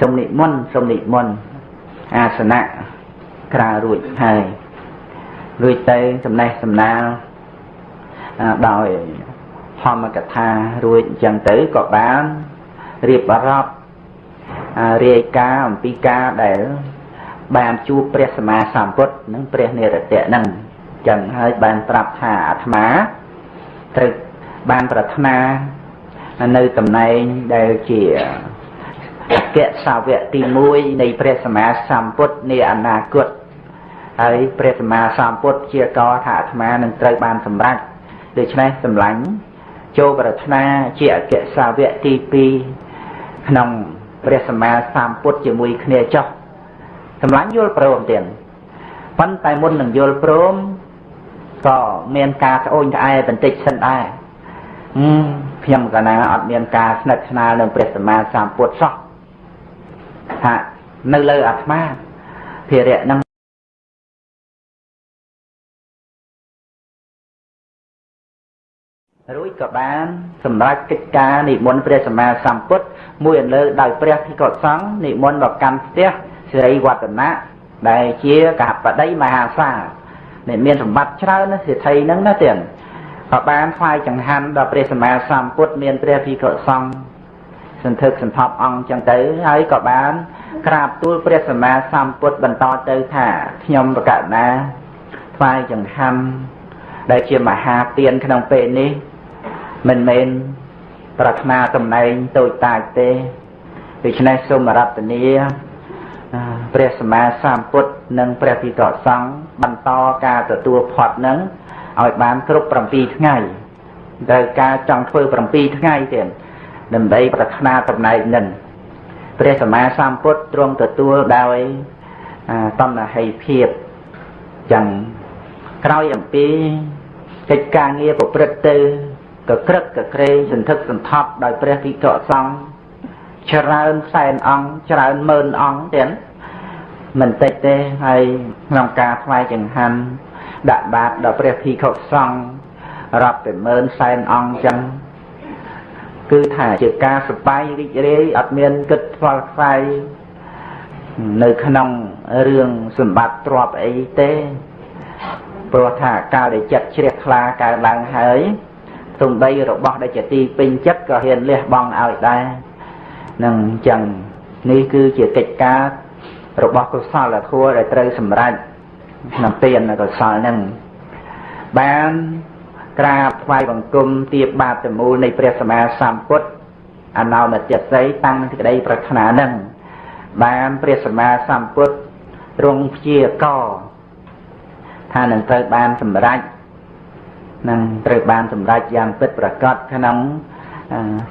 សូមនិមន្តសូមនិមន្តអាសនៈក្រៅរួចហើយរួចទៅចំណេះសំណាលដោយធម្មកថារួចអញ្ចឹងទៅក៏បានរៀបរាប់រាយការណ៍អំពីការដែលបានជួបព្រះសម្មាសម្ពុទ្ធនិងព្រះនិរតៈនឹងចឹងហើយបានប្រាប់ថាអាត្មាត្រូវបានប្រាថ្នា នៅតំណែងដែលជាអគ្គសាវកទី1នៃព្រះសម្មាសម្ពុទ្ធនាអនាគតហើយព្រះសម្មាសម្ពុទ្ធជាកថាអាត្មានឹងត្រូវបានសម្រេចដូច្នេះសម្លាញ់ចូលប្រាថ្នាជាអគ្គសាវកទី2ក្នុងព្រះសម្មាសម្ពុទ្ធជាមួយគ្នាចុះសម្លាញ់យល់ព្រមទៀតប៉ុន្តែមុននឹងយល់ព្រមក៏មានការស្អូនក្អែបន្តិចសិនដែរ ខ្ញុំកណាអត់មានការស្និទ្ធស្នាលនឹងព្រះសម្មាសម្ពុទ្ធសោះថានៅលើអាត្មាភារៈនឹងរួចក៏បាន សម្រាប់កិច្ចការនិមន្តព្រះសម្មាសម្ពុទ្ធមួយអន្លើដោយព្រះភិក្ខុសង្ឃនិមន្តមកកាន់ផ្ទះសិរីវឌ្ឍនៈដែលជាកបដីមហាសាលអ្នកមានសម្បត្តិច្រើនណាសិទ្ធិហ្នឹងណាទៀត ក៏បានថ្វាយចង្ហាន់ដល់ព្រះសម្មាសម្ពុទ្ធមានព្រះភិក្ខុសង្ឃសន្ធឹកសន្ថប់អង្គចឹងទៅហើយក៏បានក្រាបទូលព្រះសម្មាសម្ពុទ្ធបន្តទៅថាខ្ញុំប្រកាសណាថ្វាយចង្ហាន់ដែលជាមហាទានក្នុងពេលនេះមិនមែនប្រាថ្នាតំណែងតូចតាចទេដូច្នេះសូមរតនាព្រះសម្មាសម្ពុទ្ធនិងព្រះភិក្ខុសង្ឃបន្តការទទួលផាត់នឹង ឲ្យបានគ្រប់7ថ្ងៃត្រូវការចង់ធ្វើ7ថ្ងៃទៀតដើម្បីប្រាថ្នាតំណែងនឹងព្រះសម្មាសម្ពុទ្ធទ្រង់ទទួលដោយតំណហិភាពចឹងក្រោយអំពីកិច្ចការងារប្រព្រឹត្តទៅក៏ក្រឹកក៏ក្រែងសន្ធឹកសន្ថប់ដោយព្រះភិក្ខុសង្ឃច្រើនសែនអង្គច្រើនម៉ឺនអង្គទៀតមិនតិចទេហើយក្នុងការថ្វាយចង្ហាន់ ដាក់បាតដល់ព្រះភិក្ខុសង្ឃរាប់តែម៉ឺនសែនអង្គចឹងគឺថាជាការសបាយរីករាយអត់មានគិតខ្វល់ខ្វាយនៅក្នុងរឿងសម្បត្តិទ្រព្យអីទេព្រោះថាកាលដែលចិត្តជ្រះថ្លាកើតឡើងហើយសំដីរបស់ដែលជាទីពេញចិត្តក៏ហ៊ានលះបង់ឲ្យដែរនឹងអញ្ចឹងនេះគឺជាកិច្ចការរបស់កុសលធម៌ដែលត្រូវសម្រេច ក្នុងទានកុសលនឹងបានក្រាបថ្វាយបង្គំទៀបបាតមូលនៃព្រះសម្មាសម្ពុទ្ធអនោមតិស័យតាំងសេចក្តីប្រាថ្នានឹងបានព្រះសម្មាសម្ពុទ្ធទ្រង់ព្យាករថានឹងត្រូវបានសម្រេចនឹងត្រូវបានសម្រេចយ៉ាងពិតប្រាកដក្នុង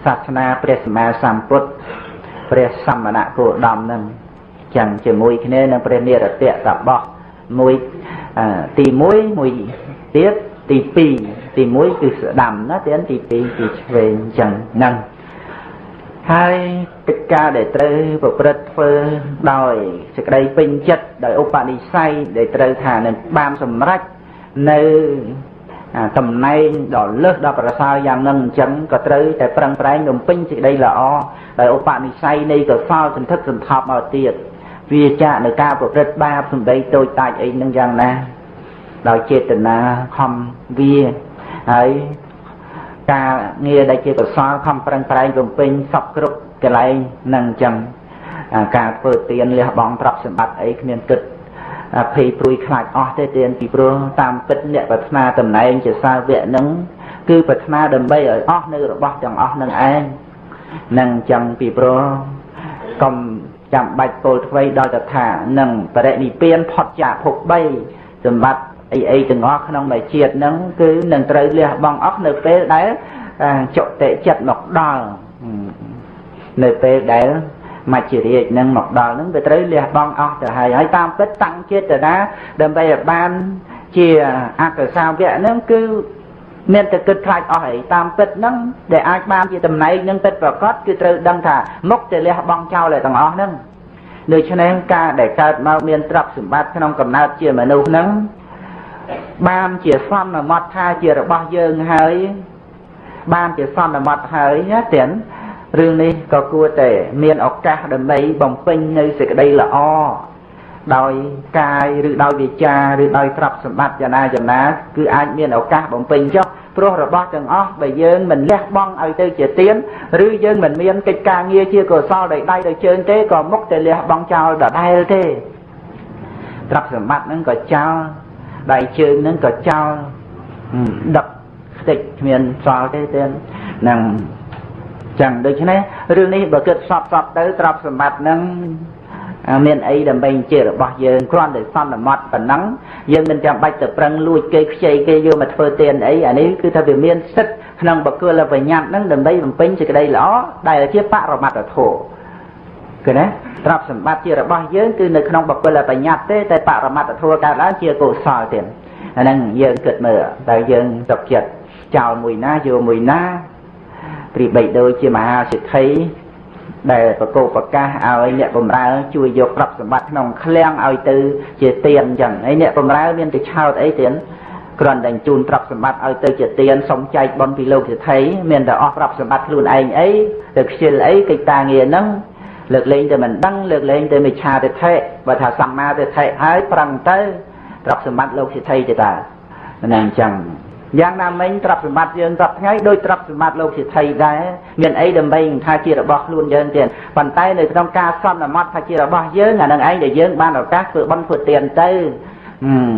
សាសនាព្រះសម្មាសម្ពុទ្ធព្រះសមណគោដមនឹងចឹងជាមួយគ្នានឹងព្រះនិរតៈសបោះ មួយទី1មួយទៀតទី2ទី1គឺស្ដាំណាទៀតទី2គឺឆ្វេងចឹងហ្នឹងហើយកិច្ចការដែលត្រូវប្រព្រឹត្តធ្វើដោយសេចក្តីពេញចិត្តដោយឧបនិស្ស័យដែលត្រូវថានឹងបានសម្រេចនៅតំណែងដ៏លើសដល់ប្រសើរយ៉ាងនឹងអញ្ចឹងក៏ត្រូវតែប្រឹងប្រែងបំពេញសេចក្តីល្អដោយឧបនិស្ស័យនៃកុសលសន្ធឹកសន្ថប់មកទៀត វាចាក់នៅការប្រព្រឹត្តបាបសម្ដីតូចតាចអីនឹងយ៉ាងណា ដោយចេតនាខំវាហើយការងារដែលជាកុសលខំប្រឹងប្រែងបំពេញសពគ្រប់កន្លែងនឹងអញ្ចឹងការធ្វើទានលះបង់ទ្រព្យសម្បត្តិអីគ្មានគិតភ័យព្រួយខ្លាចអស់ទេទានពីព្រោះតាមពិតអ្នកប្រាថ្នាតំណែងជាសាវកនឹងគឺប្រាថ្នាដើម្បីឲ្យអស់នៅរបស់ទាំងអស់នឹងឯងនឹងអញ្ចឹងពីព្រោះកុំ ចាំបាច់ពោលថ្មីដល់តថានឹងបរិនិព្វានផុតចាកភព3សម្បត្តិអីអីទាំងអស់ក្នុងមួយជាតិហ្នឹងគឺនឹងត្រូវលះបង់អស់នៅពេលដែលចុតិចិត្តមកដល់នៅពេលដែលមច្ចរាជនឹងមកដល់នឹងវាត្រូវលះបង់អស់ទៅហើយហើយតាមពិតតាំងចេតនាដើម្បីឲ្យបានជាអកសាវៈហ្នឹងគឺ មានតែគិតខ្លាចអស់ហើយតាមពិតហ្នឹងដែលអាចបានជាតំណែងនឹងពិតប្រកបគឺត្រូវដឹងថាមុខទៅលះបង់ចោលឲ្យទាំងអស់ហ្នឹងដូច្នេះការដែលកើតមកមានទ្រព្យសម្បត្តិក្នុងកំណើតជាមនុស្សហ្នឹងបានជាសន្មត់ថាជារបស់យើងហើយ បានជាសន្មត់ហើយណាទៀតរឿងនេះក៏គួរតែមានឱកាសដើម្បីបំពេញនៅសេចក្តីល្អ ដោយកាយឬដោយវាចាឬដោយទ្រព្យសម្បត្តិយ៉ាងណាយ៉ាងណាគឺអាចមានឱកាសបំពេញចុះព្រោះរបស់ទាំងអស់បើយើងមិនលះបង់ឲ្យទៅជាទៀនឬយើងមិនមានកិច្ចការងារជាកុសលដោយដៃដោយជើងទេក៏មុខតែលះបង់ចោលដដែលទេទ្រព្យសម្បត្តិហ្នឹងក៏ចោលដៃជើងហ្នឹងក៏ចោលដឹកខ្ទេចគ្មានសល់ទេទេនឹងចឹងដូច្នេះរឿងនេះបើគិតសពសពទៅទ្រព្យសម្បត្តិហ្នឹង មានអីដើម្បីជារបស់យើងគ្រាន់តែសន្មត់ប៉ុណ្ណឹងយើងមិនចាំបាច់ទៅប្រឹងលួចគេខ្ចីគេយកមកធ្វើទានអីអានេះគឺថាវាមានសិទ្ធក្នុងបកុលបញ្ញត្តិហ្នឹងដើម្បីបំពេញសេចក្តីល្អដែលជាបរមត្តធម៌គឺណាទ្រព្យសម្បត្តិជារបស់យើងគឺនៅក្នុងបកុលបញ្ញត្តិទេតែបរមត្តធម៌កើតឡើងជាកុសលទៀតអាហ្នឹងយើងគិតមើលតើយើងទុកចិត្តចោលមួយណាយកមួយណាព្រីបីដូចជាមហាសិទ្ធិ ដែលប្រកោប្រកាសឲ្យអ្នកបំរើជួយយកទ្រព្យសម្បត្តិក្នុងឃ្លាំងឲ្យទៅជាទៀនអញ្ចឹងហើយអ្នកបំរើមានទៅឆោតអីទៀនគ្រាន់តែជូនទ្រព្យសម្បត្តិឲ្យទៅជាទៀនសុំចែកបនពីលោកសិទ្ធិមានតែអស់ទ្រព្យសម្បត្តិខ្លួនឯងអីទៅខ្ជិលអីកិច្ចការងារហ្នឹងលើកលែងតែមិនដឹងលើកលែងតែមិឆាទិដ្ឋិបើថាសម្មាទិដ្ឋិហើយប្រឹងទៅទ្រព្យសម្បត្តិលោកសិទ្ធិទៅតាហ្នឹងអញ្ចឹង យ៉ាងណាមិញទ្រព្យសម្បត្តិយើងសពថ្ងៃដោយទ្រព្យសម្បត្តិលោកសិទ្ធិដែរមានអីដើម្បីថាជារបស់ខ្លួនយើងទៀតប៉ុន្តែនៅក្នុងការសន្មត់ថាជារបស់យើងអានឹងឯងដែលយើងបានឱកាសធ្វើបន់ធ្វើទានទៅ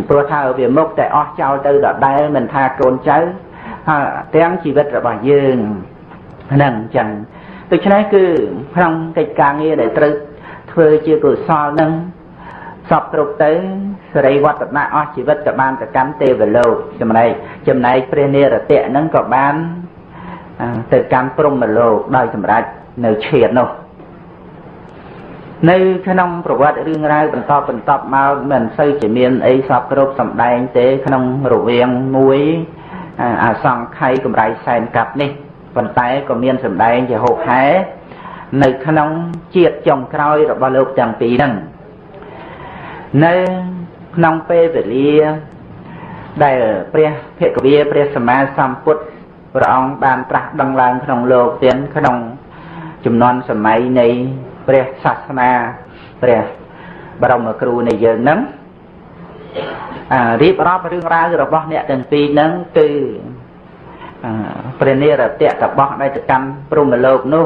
ព្រោះថាវាមុខតែអស់ចោលទៅដដែលមិនថាកូនចៅទាំងជីវិតរបស់យើងហ្នឹងអញ្ចឹងដូច្នេះគឺក្នុងកិច្ចការងារដែលត្រូវធ្វើជាកុសលហ្នឹងសពគ្រប់ទៅ សរិវត្តនៈអស់ជីវិតក៏បានទៅកាន់ទេវលោកចំណែកចំណែកព្រះនិរតៈហ្នឹងក៏បានទៅកាន់ព្រហ្មលោកដោយសម្រេចនៅឈាតនោះនៅក្នុងប្រវត្តិរឿងរ៉ាវបន្តបន្តមកមិនសូវជាមានអីសពគ្រប់សំដែងទេក្នុងរវាងមួយអាសង្ខ័យកម្រៃសែនកាប់នេះប៉ុន្តែក៏មានសំដែងជាហូបហែនៅក្នុងជាតិចុងក្រោយរបស់លោកទាំងពីរហ្នឹងនៅ ក្នុងពេលវេលាដែលព្រះភគវាព្រះសម្មាសម្ពុទ្ធព្រះអង្គបានត្រាស់ដឹងឡើងក្នុងលោកទៀតក្នុងចំនួនសម័យនៃព្រះសាសនាព្រះបរមគ្រូនៃយើងហ្នឹងអារៀបរាប់រឿងរ៉ាវរបស់អ្នកទាំងពីរហ្នឹងគឺព្រះនិរតៈតបោះដែលទៅកម្មព្រហ្មលោកនោះ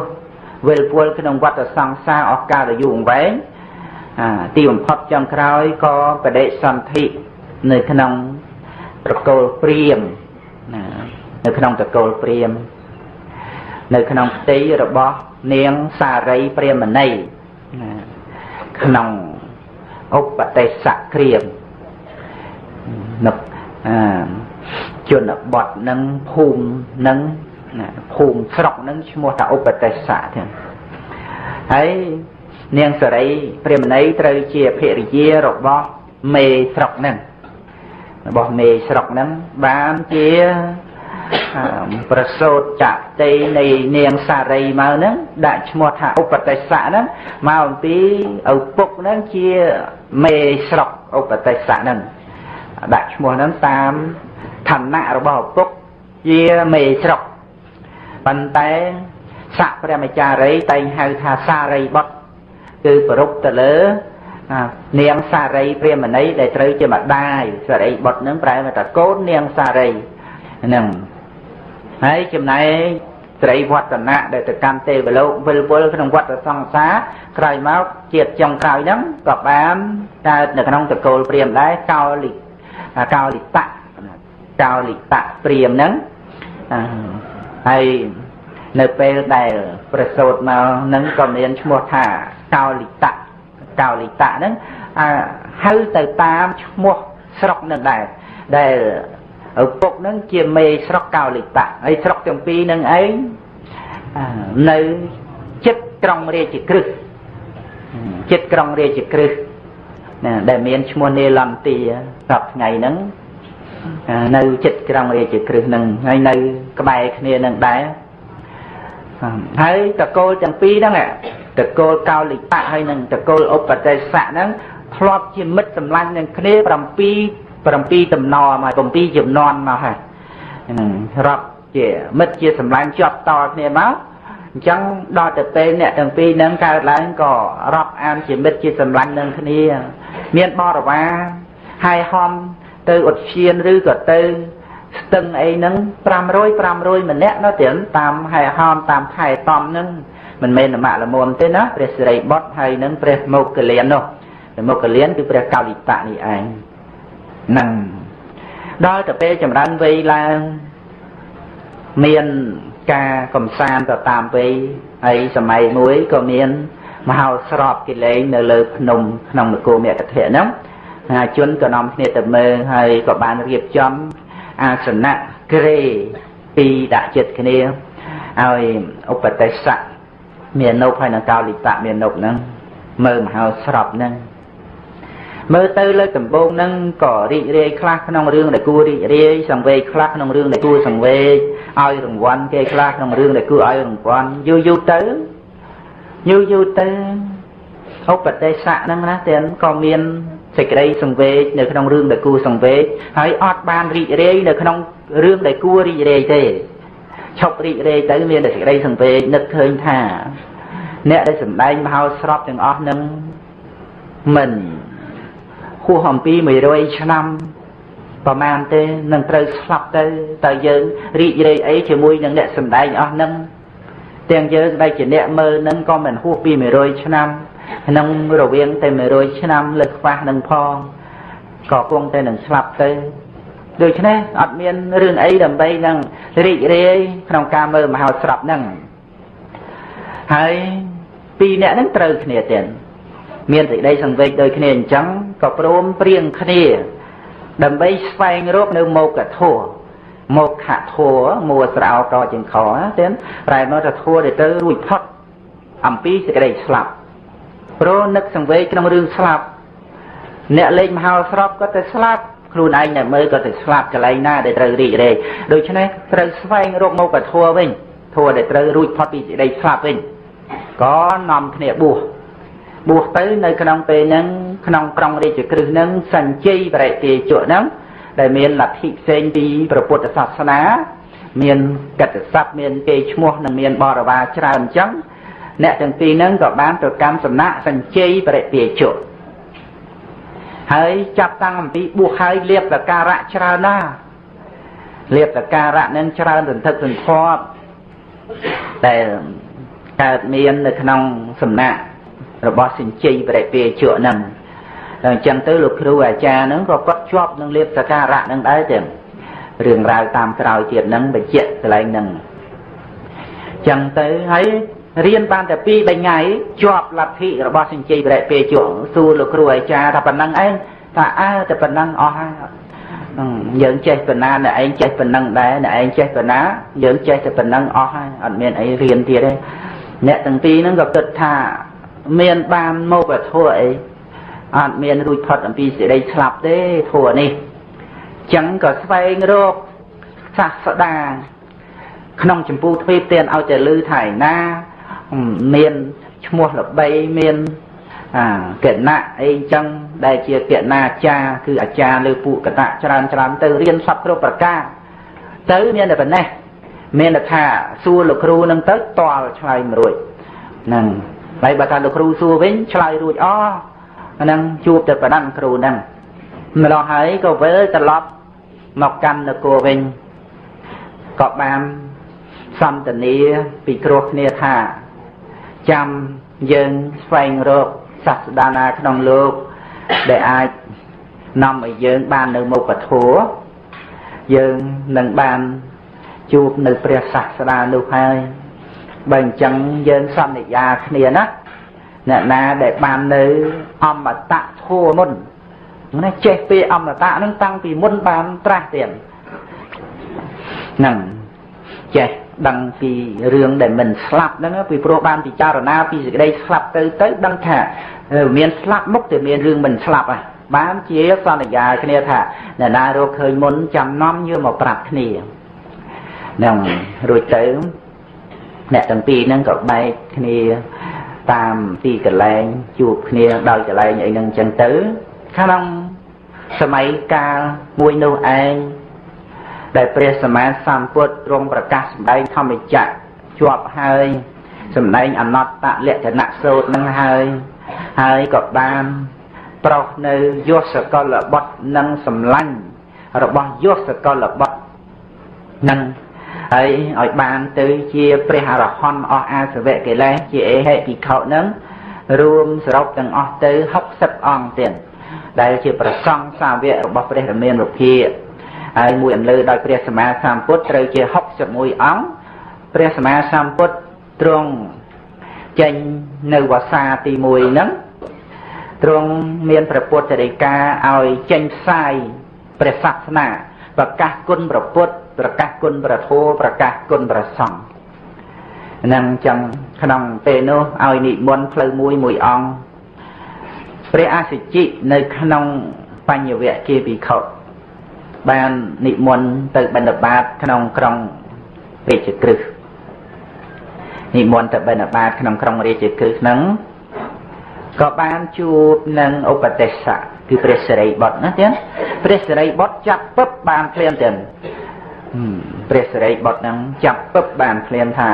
វិលពលក្នុងវត្តសង្សារអស់កាលយូរអង្វែង ទីបំផុតចុងក្រោយក៏បដិសន្ធិនៅក្នុងត្រកូលព្រាមណានៅក្នុងត្រកូលព្រាម នៅក្នុងផ្ទៃរបស់នាងសារីព្រាមណីណាក្នុងឧបទេសៈក្រៀមនៅជនបទនឹងភូមិនឹងភូមិស្រុកនឹងឈ្មោះថាឧបទេសៈទាំងហើយ នាងសរីព្រាមណីត្រូវជាភរិយារបស់មេស្រុកហ្នឹងរបស់មេស្រុកហ្នឹងបានជាប្រសូតចតិនៃនាងសារីមកហ្នឹងដាក់ឈ្មោះថាឧបទេសៈហ្នឹងមកអំពីឪពុកហ្នឹងជាមេស្រុកឧបទេសៈហ្នឹងដាក់ឈ្មោះហ្នឹងតាមឋានៈរបស់ឪពុកជាមេស្រុកប៉ុន្តែស័កព្រះមចារីតែងហៅថាសារីបុត្រ គឺប្រពទៅលើនាងសារីព្រាមណីដែលត្រូវជាម្ដាយសារីបុត្រនឹងប្រែថាកូននាងសារីហ្នឹងហើយចំណែកស្រីវឌ្ឍនៈដែលទៅកាន់ទេវលោកវិលវល់ក្នុងវត្តសង្សារក្រោយមកជាតិចុងក្រោយហ្នឹងក៏បានកើតនៅក្នុងតកូលព្រាមដែរកោលិកោលិតៈកោលិតៈព្រាមហ្នឹងហើយនៅពេលដែលប្រសូតមកនឹងក៏មានឈ្មោះថា កោលិតៈកោលិតៈហ្នឹងហៅទៅតាមឈ្មោះស្រុកនឹងដែរដែលឪពុកហ្នឹងជាមេស្រុកកោលិតៈហើយស្រុកទាំងពីរហ្នឹងឯងនៅចិត្តក្រុងរាជក្រឹសចិត្តក្រុងរាជក្រឹសណាដែលមានឈ្មោះនេលន្ទាសប្ថ្ងៃហ្នឹងនៅចិត្តក្រុងរាជគ្រឹះនឹងហើយនៅក្បែរគ្នានឹងដែរ ហើយតកូលទាំងពីរហ្នឹងតកូលកោលិបៈហើយនឹងតកូលឧបទេសៈហ្នឹងធ្លាប់ជាមិត្តសម្លាញ់នឹងគ្នា7 7តំណមក7ចំនួនមកហើយហ្នឹងរាប់ជាមិត្តជាសម្លាញ់ជាប់តគ្នាមកអញ្ចឹងដល់ទៅពេលអ្នកទាំងពីរហ្នឹងកើតឡើងក៏រាប់អានជាមិត្តជាសម្លាញ់នឹងគ្នា មានបរិវារហើយហំទៅឧទ្យានឬក៏ទៅ ស្ទឹងអីហ្នឹង500 500ម្នាក់ណាទៀតតាមហែហោមតាមខែតំហ្នឹងមិនមែនមគ្គលមុំទេណាព្រះសិរីបុត្រហើយនឹងព្រះមោគលាននោះព្រះមោគលានគឺព្រះកោលិបៈនេះឯងហ្នឹងដល់ទៅពេលចម្រើនវ័យឡើងមានការកំសាន្តទៅតាមវ័យហើយសម័យមួយក៏មានមហោស្រពកិលេងនៅលើភ្នំក្នុងនគរមគ្គធៈហ្នឹងអាជនក៏នាំគ្នាទៅមើលហើយក៏បានរៀបចំ អាសនៈក្រេពីរដាក់ចិត្តគ្នាឲ្យឧបទេសៈមាននុបហើយនឹងកោលិបៈមាននុបហ្នឹងមើលមហោស្រពហ្នឹងមើលទៅលើដំបូងហ្នឹងក៏រីករាយខ្លះក្នុងរឿងដែលគួររីករាយសង្វេគខ្លះក្នុងរឿងដែលគួរសង្វេគឲ្យរង្វាន់គេខ្លះក្នុងរឿងដែលគួរឲ្យរង្វាន់យូរយូរទៅយូរយូរទៅឧបទេសៈហ្នឹងណាទាំងក៏មាន សេចក្តីសង្វេគនៅក្នុងរឿងដែលគួរសង្វេគហើយអត់បានរីករាយនៅក្នុងរឿងដែលគួររីករាយទេឈប់រីករាយទៅមានតែសេចក្តីសង្វេគនឹកឃើញថាអ្នកដែលសម្ដែងមហោស្រពទាំងអស់នឹងមិនហួសអំពី100ឆ្នាំប្រមាណទេនឹងត្រូវស្លាប់ទៅតើយើងរីករាយអីជាមួយនឹងអ្នកសម្ដែងអស់នឹងទាំងយើងដែលជាអ្នកមើលនឹងក៏មិនហួសពី100ឆ្នាំ ក្នុងរវាងតែ100ឆ្នាំលើខ្វះនឹងផងក៏គង់តែនឹងស្លាប់ទៅដូច្នេះអត់មានរឿងអីដើម្បីនឹងរីករាយក្នុងការមើលមហោស្រពហ្នឹងហើយពីរអ្នកហ្នឹងត្រូវគ្នាទៀតមានសេចក្តីសង្វេគដូចគ្នាអញ្ចឹងក៏ព្រមព្រៀងគ្នាដើម្បីស្វែងរកនៅមកធัวមកខធัวមួស្រោតជាងខទៀតប្រែមកថាធัวដែលទៅរួចផុតអំពីសេចក្តីស្លាប់ ព្រោះនឹកសង្វេគក្នុងរឿងស្លាប់អ្នកលេងមហោស្រពក៏ទៅស្លាប់ខ្លួនឯងអ្នកមើលក៏ទៅស្លាប់កន្លែងណាដែលត្រូវរីករាយដូច្នេះត្រូវស្វែងរកមកធัวវិញធัวដែលត្រូវរួចផុតពីសេចក្តីស្លាប់វិញក៏នាំគ្នាបួសបួសទៅនៅក្នុងពេលហ្នឹងក្នុងក្រុងរាជក្រឹសហ្នឹងសញ្ជ័យបរិទាជក់ហ្នឹងដែលមានលទ្ធិផ្សេងពីព្រះពុទ្ធសាសនាមានកិត្តិស័ព្ទមានគេឈ្មោះនិងមានបរិវារច្រើនអញ្ចឹង អ្នកទាំងពីរហ្នឹងក៏បានទៅកម្មសំណាក់សញ្ជ័យបរិទាជក់ហើយចាប់តាំងអំពីបួសហើយលៀបតការៈច្រើនណាស់លៀបតការៈនឹងច្រើនសន្ធឹកសន្ធាប់តែកើតមាននៅក្នុងសំណាក់របស់សិញ្ជ័យបរិពាជក់ហ្នឹងអញ្ចឹងទៅលោកគ្រូអាចារ្យហ្នឹងក៏គាត់ជាប់នឹងលៀបសការៈហ្នឹងដែរទាំងរឿងរ៉ាវតាមក្រោយទៀតហ្នឹងបញ្ជាក់កន្លែងហ្នឹងអញ្ចឹងទៅហើយ រៀនបានតែ2 3ថ្ងៃជាប់លទ្ធិរបស់សិញ្ជ័យបរិពាជក់សួរលោកគ្រូអាចារ្យថាប៉ុណ្ណឹងឯងថាអើតែប៉ុណ្ណឹងអស់ហើយយើងចេះប៉ុណ្ណាអ្នកឯងចេះប៉ុណ្ណឹងដែរអ្នកឯងចេះប៉ុណ្ណាយើងចេះតែប៉ុណ្ណឹងអស់ហើយអត់មានអីរៀនទៀតទេអ្នកទាំងពីរហ្នឹងក៏គិតថាមានបានមកធัวអីអត់មានរួចផុតអំពីសេចក្តីស្លាប់ទេធัวនេះចឹងក៏ស្វែងរកសាស្តាក្នុងចម្ពោះទ្វីបទានឲ្យតែលឺថាឯណា មានឈ្មោះល្បីមានអាកណៈអីចឹងដែលជាកណាចារគឺអាចារ្យលើពួកកតៈច្រើនច្រើនទៅរៀនសពគ្រប់ប្រការទៅមានតែប៉ុណ្ណេះមានតែថាសួរលោកគ្រូនឹងទៅតល់ឆ្លើយមិនរួចហ្នឹងហើយបើថាលោកគ្រូសួរវិញឆ្លើយរួចអស់ហ្នឹងជួបតែប្រដាំគ្រូហ្នឹងម្ល៉េះហើយក៏វិលត្រឡប់មកកាន់នគរវិញក៏បានសន្ទនាពីគ្រោះគ្នាថា ចាំយើងស្វែងរកសាស្តាណាក្នុងលោកដែលអាចនាំឲ្យយើងបាននៅមុខធัวយើងនឹងបានជួបនៅព្រះសាស្តានោះហើយបើអញ្ចឹងយើងសន្យាគ្នាណាអ្នកណាដែលបាននៅអមតៈធัวមុនណាចេះពីអមតៈនឹងតាំងពីមុនបានត្រាស់ទៀតហ្នឹង ចេះដឹងពីរឿងដែលមិនស្លាប់ហ្នឹងពីព្រោះបានពិចារណាពីសេចក្តីស្លាប់ទៅទៅដឹងថាមានស្លាប់មុខតែមានរឿងមិនស្លាប់ហ่ะបានជាសន្យាគ្នាថាអ្នកណារកឃើញមុនចាំនាំយកមកប្រាប់គ្នានឹងរួចទៅអ្នកទាំងពីរហ្នឹងក៏បែកគ្នាតាមទីកន្លែងជួបគ្នាដោយកន្លែងអីហ្នឹងចឹងទៅក្នុងសម័យកាលមួយនោះឯង ដែលព្រះសម្មាសម្ពុទ្ធទ្រង់ប្រកាសសម្ដែងធម្មចក្រជាប់ហើយសម្ដែងអនត្តតលក្ខណៈសូត្រនឹងហើយហើយក៏បានប្រោសនៅយសកលបុត្រនិងសម្លាញ់របស់យសកលបុត្រនឹងហើយឲ្យបានទៅជាព្រះអរហន្តអស់អាសវៈកិលេសជាអេហិភិក្ខុនឹងរួមសរុបទាំងអស់ទៅ60អង្គទៀតដែលជាប្រសង់សាវករបស់ព្រះរាមានុភា ហើយមួយអន្លើដោយព្រះសម្មាសម្ពុទ្ធត្រូវជា61អង្គព្រះសម្មាសម្ពុទ្ធទ្រង់ចេញនៅវស្សាទី1ហ្នឹងទ្រង់មានព្រះពុទ្ធរិកាឲ្យចេញផ្សាយព្រះសាសនាប្រកាសគុណព្រះពុទ្ធប្រកាសគុណព្រះធម៌ប្រកាសគុណព្រះសង្ឃនឹងចឹងក្នុងពេលនោះឲ្យនិមន្តផ្លូវមួយមួយអង្គព្រះអសិជិនៅក្នុងបញ្ញវៈជាភិក្ខុ បាននិមន្តទៅបិណ្ឌបាតក្នុងក្រុងរាជក្រឹសនិមន្តទៅបិណ្ឌបាតក្នុងក្រុងរាជក្រឹសហ្នឹងក៏បានជួបនឹងឧបទេសៈគឺព្រះសិរីបុត្រណាទៀតព្រះសិរីបុត្រចាប់ពឹបបានភ្លាមទៀតព្រះសិរីបុត្រហ្នឹងចាប់ពឹបបានភ្លាមថា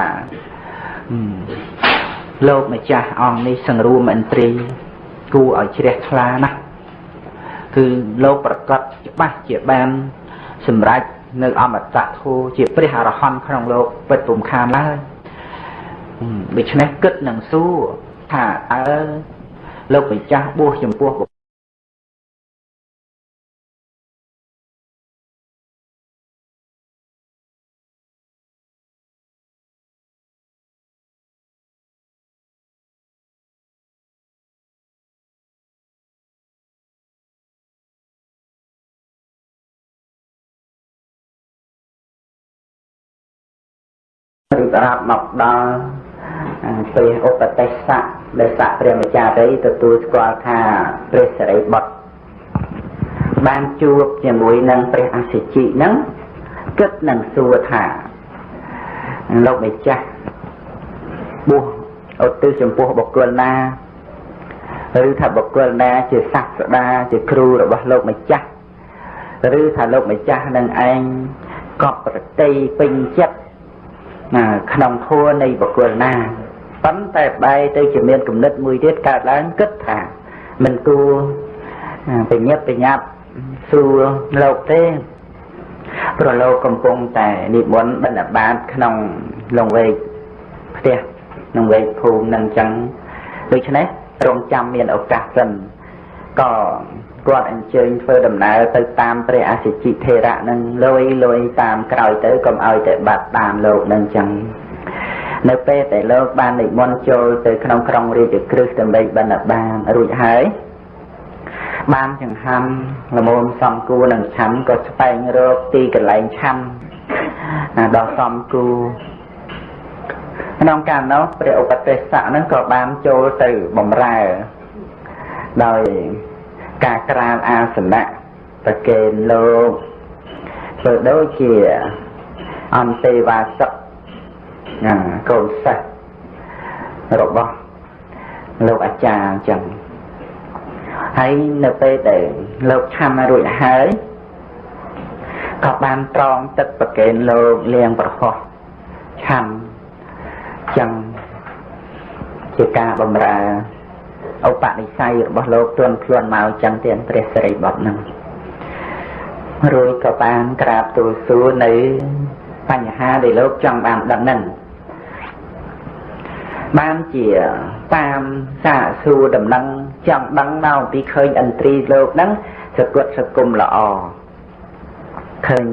លោកម្ចាស់អង្គនេះសង្រួមឥន្ទ្រីគួរឲ្យជ្រះថ្លាណាស់ គឺលោកប្រកាសច្បាស់ជាបានសម្រេចនៅអមតៈធម៌ជាព្រះអរហន្តក្នុងលោកពិតពុំខានឡើយដូច្នេះគិតនឹងសួរថាអើលោកម្ចាស់បួសចំពោះ ឬតារាប់មកដល់ព្រះឧបទេសៈដែលស័កព្រះម្ចារីទទួលស្គាល់ថាព្រះសិរីបុត្របានជួបជាមួយនឹងព្រះអសិជិនឹងគិតនឹងសួរថាលោកម្ចាស់បួសឧទ្ទិសចំពោះបុគ្គលណាឬថាបុគ្គលណាជាសាស្តាជាគ្រូរបស់លោកម្ចាស់ឬថាលោកម្ចាស់នឹងឯងកប់ប្រតិពេញចិត្ត ក្នុងធัวនៃបុគ្គលណាប៉ុន្តែបែរទៅជាមានគំនិតមួយទៀតកើតឡើងគិតថាមិនគួរបញ្ញាប់បញ្ញាប់សួរលោកទេព្រោះលោកកំពុងតែនិមន្តបណ្ឌបាតក្នុងលងវែកផ្ទះក្នុងវែកភូមិនឹងអញ្ចឹងដូច្នេះរងចាំមានឱកាសសិនក៏ គាត់អញ្ជើញធ្វើដំណើរទៅតាមព្រះអសិជិធេរៈនឹងលយលយតាមក្រោយទៅកុំឲ្យតែបាត់តាមលោកនឹងអញ្ចឹងនៅពេលដែលលោកបាននិមន្តចូលទៅក្នុងក្រុងរាជក្រឹសដើម្បីបណ្ឌបាតរួចហើយបានចង្ហាន់ល្មមសំគួរនឹងឆាំក៏ស្វែងរកទីកន្លែងឆាំដល់សំគួរក្នុងកាលនោះព្រះឧបទេសៈនឹងក៏បានចូលទៅបំរើដោយ ការក្រាលអាសនៈប្រកេនលោកធ្វើដូចជាអន្តេវាសកកូនសិស្សរបស់លោកអាចារ្យអញ្ចឹងហើយនៅពេលដែលលោកឆាំរួចហើយក៏បានត្រងទឹកប្រកេនលោកលៀងប្រហោះឆាំចឹងជាការបំរើ ឧបនិស្ស័យរបស់លោកទន់ខ្លួនមកចឹងទៀតព្រះសិរីបុត្រនឹងរួចក៏បានក្រាបទូលសួរនៅបញ្ហាដែលលោកចង់បានដឹងនឹងបានជាតាមសាកសួរដំណឹងចង់ដឹងមកពីឃើញឥន្ទ្រីលោកហ្នឹងសគុតសគុំល្អឃើញ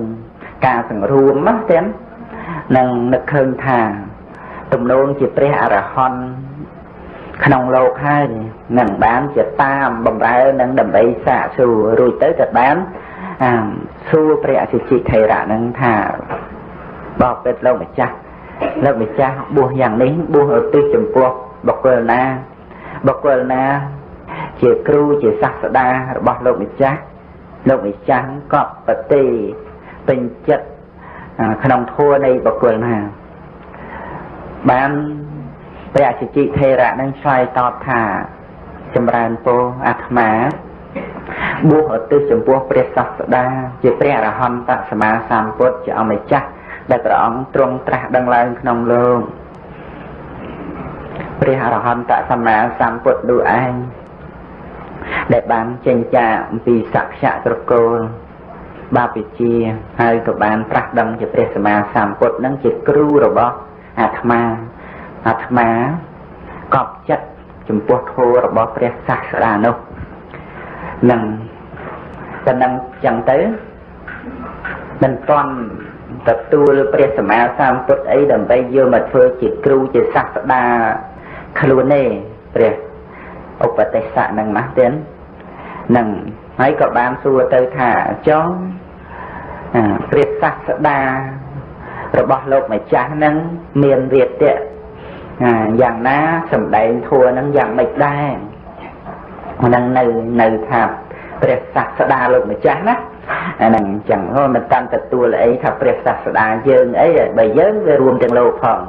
ការសង្រួមណាទាំងនឹងនឹកឃើញថា ទំនងជាព្រះអរហន្ត ក្នុងលោកហើយនឹងបានជាតាមបំរើនឹងដើម្បីសាកសួររួចទៅក៏បានសួរព្រះអសិជិថេរៈនឹងថាបបិទ្ធលោកម្ចាស់លោកម្ចាស់បួសយ៉ាងនេះបួសឧទ្ទិសចំពោះបុគ្គលណាបុគ្គលណា ជាគ្រូជាសាស្តារបស់លោកម្ចាស់លោកម្ចាស់ក៏ប្រតិពេញចិត្តក្នុងធัวនៃបុគ្គលណាបាន ព្រះជជិថេរៈនឹងឆ្លើយតបថាចម្រើនពរអាត្មាបួសឧទ្ទិសចំពោះព្រះសាស្តាជាព្រះអរហន្តសម្មាសម្ពុទ្ធជាអម្ចាស់ដែលព្រះអង្គទ្រង់ត្រាស់ដឹងឡើងក្នុងលោកព្រះអរហន្តសម្មាសម្ពុទ្ធនោះឯងដែលបានចេញចាអំពីសក្យៈត្រកូលបាបិជាហើយក៏បានត្រាស់ដឹងជាព្រះសម្មាសម្ពុទ្ធនឹងជាគ្រូរបស់អាត្មា អាត្មាកប់ចិត្តចំពោះធម៌របស់ព្រះសាស្តានោះនឹងតែនឹងចឹងទៅមិនទាន់ទទួលព្រះសម្មាសម្ពុទ្ធអីដើម្បីយកមកធ្វើជាគ្រូជាសាស្តាខ្លួនទេព្រះឧបទេសៈនឹងណាទៀតនឹងហើយក៏បានសួរទៅថាចុងព្រះសាស្តារបស់លោកម្ចាស់នឹងមានវាទៈ យ៉ាងណាសំដែងធัวនឹងយ៉ាងម៉េចដែរហ្នឹងនៅនៅថាព្រះសាស្តាលោកម្ចាស់ណាអាហ្នឹងអញ្ចឹងហ៎មិនតាន់ទទួលអីថាព្រះសាស្តាយើងអីបើយើងវារួមទាំងលោកផង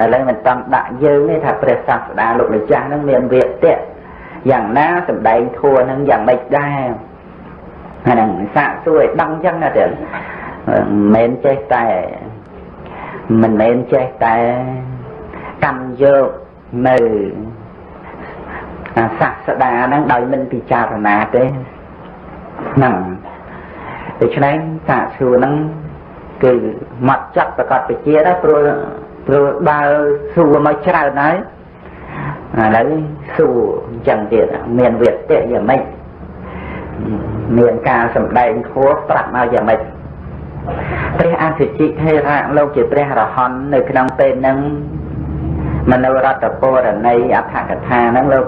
ឥឡូវមិនតាន់ដាក់យើងទេថាព្រះសាស្តាលោកម្ចាស់ហ្នឹងមានវាទៈយ៉ាងណាសំដែងធัวហ្នឹងយ៉ាងម៉េចដែរអាហ្នឹងសាកសួរឲ្យដឹងអញ្ចឹងណាទៀតមិនមែនចេះតែមិនមែនចេះតែ កម្មយកនៅសាស្តាហ្នឹងដោយមិនពិចារណាទេហ្នឹងដូច្នេះសាកសួរហ្នឹងគឺមកចាត់ប្រកាសវិជាដែរព្រោះព្រោះបើសួរមកច្រើនហើយឥឡូវសួរអញ្ចឹងទៀតមានវេទៈយ៉ាងម៉េចមានការសម្ដែងធัวប្រាប់មកយ៉ាងម៉េចព្រះអសិជិថេរៈលោកជាព្រះរហន្តនៅក្នុងពេលហ្នឹង មនោរដ្ឋពរណីអដ្ឋកថាហ្នឹងលោក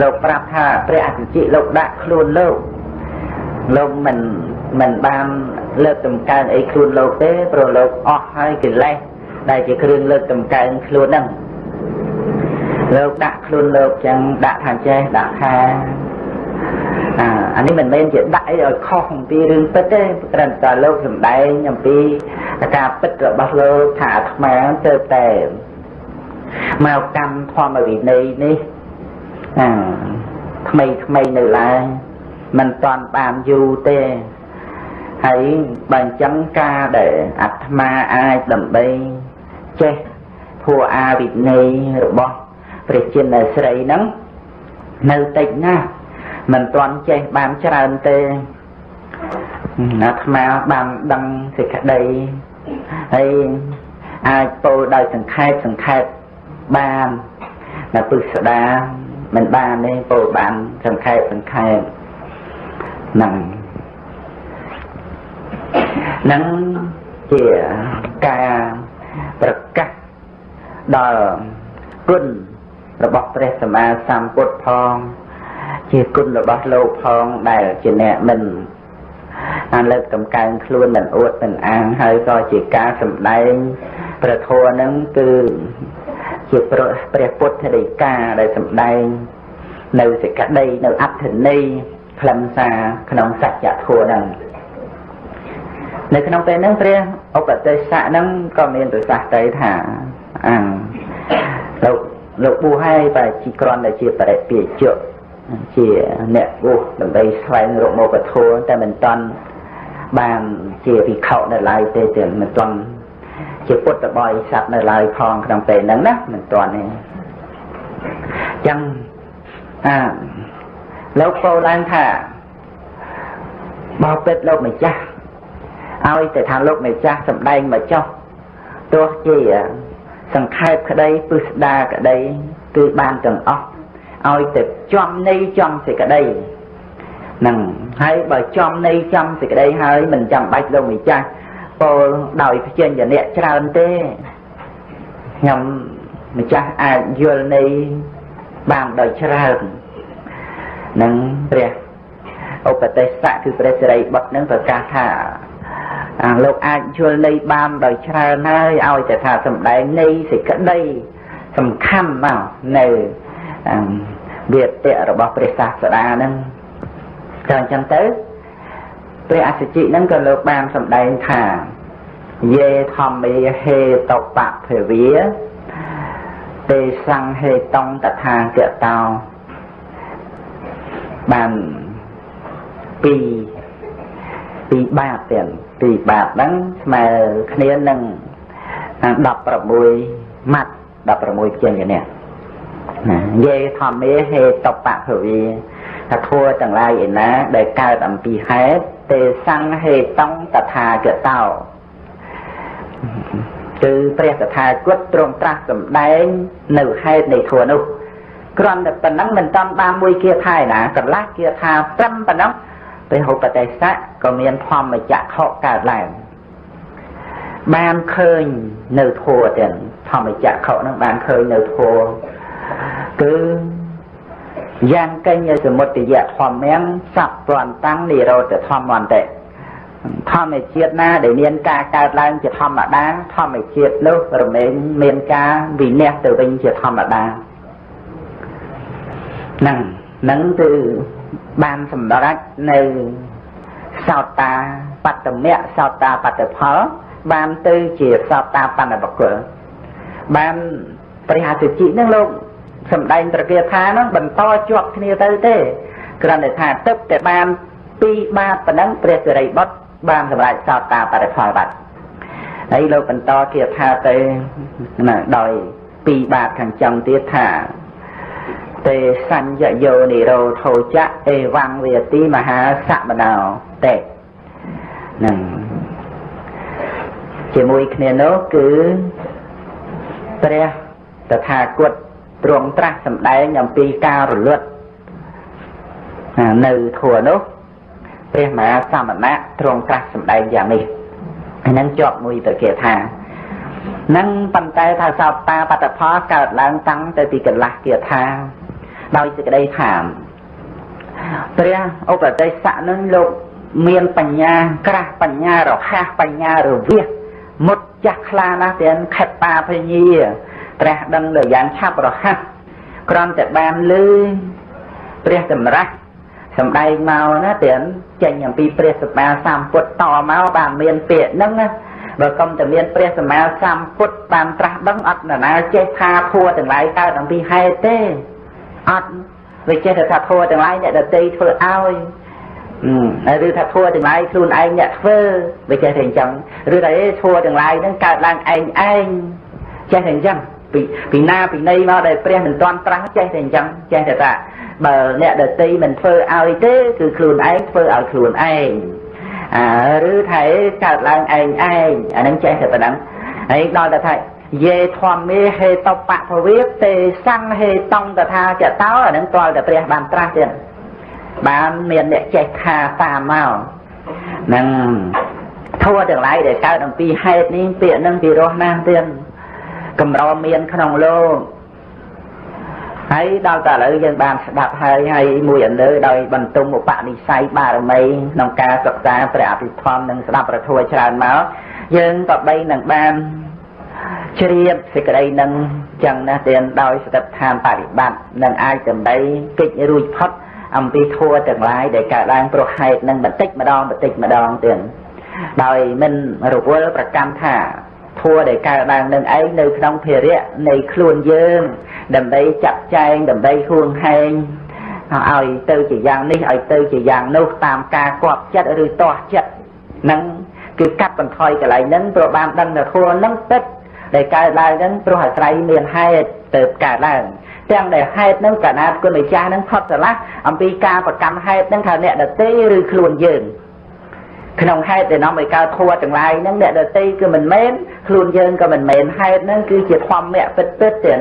លោកប្រាប់ថាព្រះអសិជិលោកដាក់ខ្លួនលោកលោកមិនមិនបានលើកតម្កើងអីខ្លួនលោកទេព្រោះលោកអស់ហើយកិលេសដែលជាគ្រឿងលើកតម្កើងខ្លួនហ្នឹងលោកដាក់ខ្លួនលោកចឹងដាក់ថាចេះដាក់ថាអាអានេះមិនមែនជាដាក់អីឲ្យខុសអំពីរឿងពិតទេត្រឹមតែលោកសំដែងអំពីការពិតរបស់លោកថាអាត្មាទៅតែ មកកម្មធម្មវិន័យនេះអាថ្មីថ្មីនៅឡើយមិនតាន់បានយូរទេហើយបើអញ្ចឹងការដែលអាត្មាអាចដើម្បីចេះធัวអាវិន័យរបស់ព្រះចិនស្រីហ្នឹងនៅតិចណាស់មិនទាន់ចេះបានច្រើនទេអាត្មាបានដឹងសេចក្តីហើយអាចពោលដោយសង្ខេបសង្ខេប បាននៅពុស្ដាមិនបានទេពោលបានសង្ខេបសង្ខេបហ្នឹងនឹងជាការប្រកាសដល់គុណរបស់ព្រះសម្មាសម្ពុទ្ធផង ជាគុណរបស់លោកផងដែលជាអ្នកមិនអាលើកកំកើងខ្លួនមិនអួតមិនអាងហើយក៏ជាការសម្ដែងព្រះធម៌នឹងគឺ ជាព្រះពុទ្ធដីកាដែលសម្ដែង នៅសេចក្តីនៅអត្ថន័យខ្លឹមសារក្នុងសច្ចធម៌ហ្នឹងនៅក្នុងពេលហ្នឹងព្រះឧបទេសៈហ្នឹងក៏មានប្រសាសន៍ទៅថាអាលោកលោកប៊ូហើយតែជីក្រន់តែជាបរិពាជៈជាអ្នកបួសដើម្បីស្វែងរកមកធម៌តែមិនតាន់បានជាវិខនៅឡើយទេទេមិនតាន់ ជាពុទ្ធបរិស័ទនៅឡើយផងក្នុងពេលហ្នឹងណាមិនតាន់ទេអញ្ចឹងអាលោកពោលឡើងថាបបិទ្ធលោកម្ចាស់ឲ្យតែថាលោកម្ចាស់សំដែងមកចោះទោះជាសង្ខេបក្តីពឹស្ដាក្តីគឺបានទាំងអស់ឲ្យតែចំនៃចំសេចក្តីហ្នឹងហើយបើចំនៃចំសេចក្តីហើយមិនចាំបាច់លោកម្ចាស់ ពោលដោយព្យញ្ជនៈច្រើនទេខ្ញុំម្ចាស់អាចយល់នៃបានដោយច្រើននឹងព្រះឧបទេសៈគឺព្រះសិរីបុត្រនឹងប្រកាសថាអាលោកអាចយល់នៃបានដោយច្រើនហើយឲ្យតែថាសំដែងនៃសេចក្តីសំខាន់មកនៅវាទៈរបស់ព្រះសាស្តាហ្នឹងក៏អញ្ចឹងទៅ ព្រះអសិជិហ្នឹងក៏លោកបានសម្ដែងថាយេធម្មេហេតបៈភវាទេសង្ហេតងតថាគតោបានពីពីបាតទៀតពីបាតហ្នឹងស្មើគ្នានឹង16ម៉ាត់16ជាងនេះណាយេធម្មេហេតបៈភវី ថាធัวទាំងឡាយឯណាដែលកើតអំពីហេតុទេសង្ហេតងតថាគតោគឺព្រះតថាគតទ្រង់ត្រាស់សម្ដែងនៅហេតុនៃធัวនោះគ្រាន់តែប៉ុណ្ណឹងមិនតាមបានមួយគាថាឯណាកន្លះគាថាត្រឹមប៉ុណ្ណឹងព្រះឧបទេសៈក៏មានធម្មចក្ខុកើតឡើងបានឃើញនៅធัวទាំងធម្មចក្ខុនឹងបានឃើញនៅធัวគឺ យ៉ាងកញ្ញសមុទយៈធម្មំសัพពន្តាំងនិរោធធម្មន្តិធម្មជាតិណាដែលមានការកើតឡើងជាធម្មតាធម្មជាតិនោះរមែងមានការវិនិច្ឆ័យទៅវិញជាធម្មតាហ្នឹងហ្នឹងគឺបានសម្រេចនៅសោតាបត្តមៈសោតាបត្តផល បានទៅជាសោតាបណ្ឌបកុលបានព្រះអសិជិនឹងលោក សំដែងប្រកាសថានឹងបន្តជាប់គ្នាទៅទេគ្រាន់តែថាទឹកតែបានពីរបាតប៉ុណ្ណឹងព្រះសិរីបុត្របានសម្រេចសោតាបរិផលបាត់ហើយលោកបន្តគាថាទៅណាដោយពីរបាតខាងចុងទៀតថាទេសញ្ញយោនិរោធោចៈអេវੰវេទីមហាសមណោតេនឹងជាមួយគ្នានោះគឺព្រះតថាគត ទ្រង់ត្រាស់សម្ដែងអំពីការរលត់នៅធัวនោះព្រះមហាសមណៈទ្រង់ត្រាស់សម្ដែងយ៉ាងនេះហ្នឹងជាប់មួយទៅគេថានឹងប៉ុន្តែថាសោតាបត្តផលកើតឡើងតាំងទៅពីកន្លះគាថាដោយសេចក្តីថាព្រះឧបទេសៈនឹងលោកមានបញ្ញាក្រាស់បញ្ញារហ័សបញ្ញារវិសមុតចាស់ខ្លាណាស់ទាំងខិតតាភញា ព្រះដឹងលើយ៉ាងឆាប់រហ័សក្រំតែបានលឺព្រះសម្រាប់សំដែងមកណាទាំងចេញអំពីព្រះសម្មាសម្ពុទ្ធតមកបានមានពាក្យហ្នឹងណាបើកុំតែមានព្រះសម្មាសម្ពុទ្ធបានត្រាស់ដឹងអត់នរណាចេះថាធัวទាំងឡាយកើតអំពីហេតុទេអត់វាចេះតែថាធัวទាំងឡាយអ្នកដតីធ្វើឲ្យឬថាធัวទាំងឡាយខ្លួនឯងអ្នកធ្វើវាចេះតែអញ្ចឹងឬថាអេធัวទាំងឡាយហ្នឹងកើតឡើងឯងឯងចេះតែអញ្ចឹង ពីពីណាពីណីមកដែលព្រះមិនទាន់ត្រាស់ចេះតែអញ្ចឹងចេះតែថាបើអ្នកដតីមិនធ្វើឲ្យទេគឺខ្លួនឯងធ្វើឲ្យខ្លួនឯងអាឬថាកើតឡើងឯងឯងអានឹងចេះតែប៉ុណ្ណឹងហើយដល់តែថាយេធម្មេហេតបៈភវិទេសង្ហេតងតថាចតោអានឹងទាល់តែព្រះបានត្រាស់ទៀតបានមានអ្នកចេះថាតាមមកនឹងធัวទាំងឡាយដែលកើតអំពីហេតុនេះពាក្យនឹងពីរោះណាស់ទៀត កម្រមានក្នុងលោកហើយដល់តែឥឡូវយើងបានស្ដាប់ហើយហើយមួយអលើដោយបន្ទុំឧបនិស្ស័យបារមីក្នុងការសិក្សាព្រះអភិធម្មនិងស្ដាប់ប្រធัวច្រើនមកយើងក៏បីនឹងបានជ្រាបសេចក្តីនឹងចឹងណាទៀតដោយស្ដិតឋានបរិបត្តិនឹងអាចដើម្បីកិច្ចរួចផុតអំពីធัวទាំងឡាយដែលកើតឡើងព្រោះហេតុនឹងបន្តិចម្ដងបន្តិចម្ដងទៀតដោយមិនរវល់ប្រកម្មថា ធัวដែលកើតឡើងនឹងឯងនៅក្នុងភារៈនៃខ្លួនយើង ដើម្បីចាត់ចែងដើម្បីហួងហែងឲ្យទៅជាយ៉ាងនេះឲ្យទៅជាយ៉ាងនោះតាមការគប់ចិត្តឬទាស់ចិត្តនឹងគឺកាត់បន្ថយកន្លែងហ្នឹងព្រោះបានដឹងថាធัวហ្នឹងពិតដែលកើតឡើងហ្នឹងព្រោះអាស្រ័យមានហេតុទៅកើតឡើងទាំងដែលហេតុហ្នឹងកណាតគុណម្ចាស់ហ្នឹងផុតស្រឡះអំពីការប្រកម្មហេតុហ្នឹងថាអ្នកដតីឬខ្លួនយើង ក្នុងហេតុដែលនាំឲ្យកើតធัวទាំងឡាយហ្នឹងអ្នកដតីគឺមិនមែនខ្លួនយើងក៏មិនមែនហេតុហ្នឹងគឺជាធម្មៈពិតពិតទេ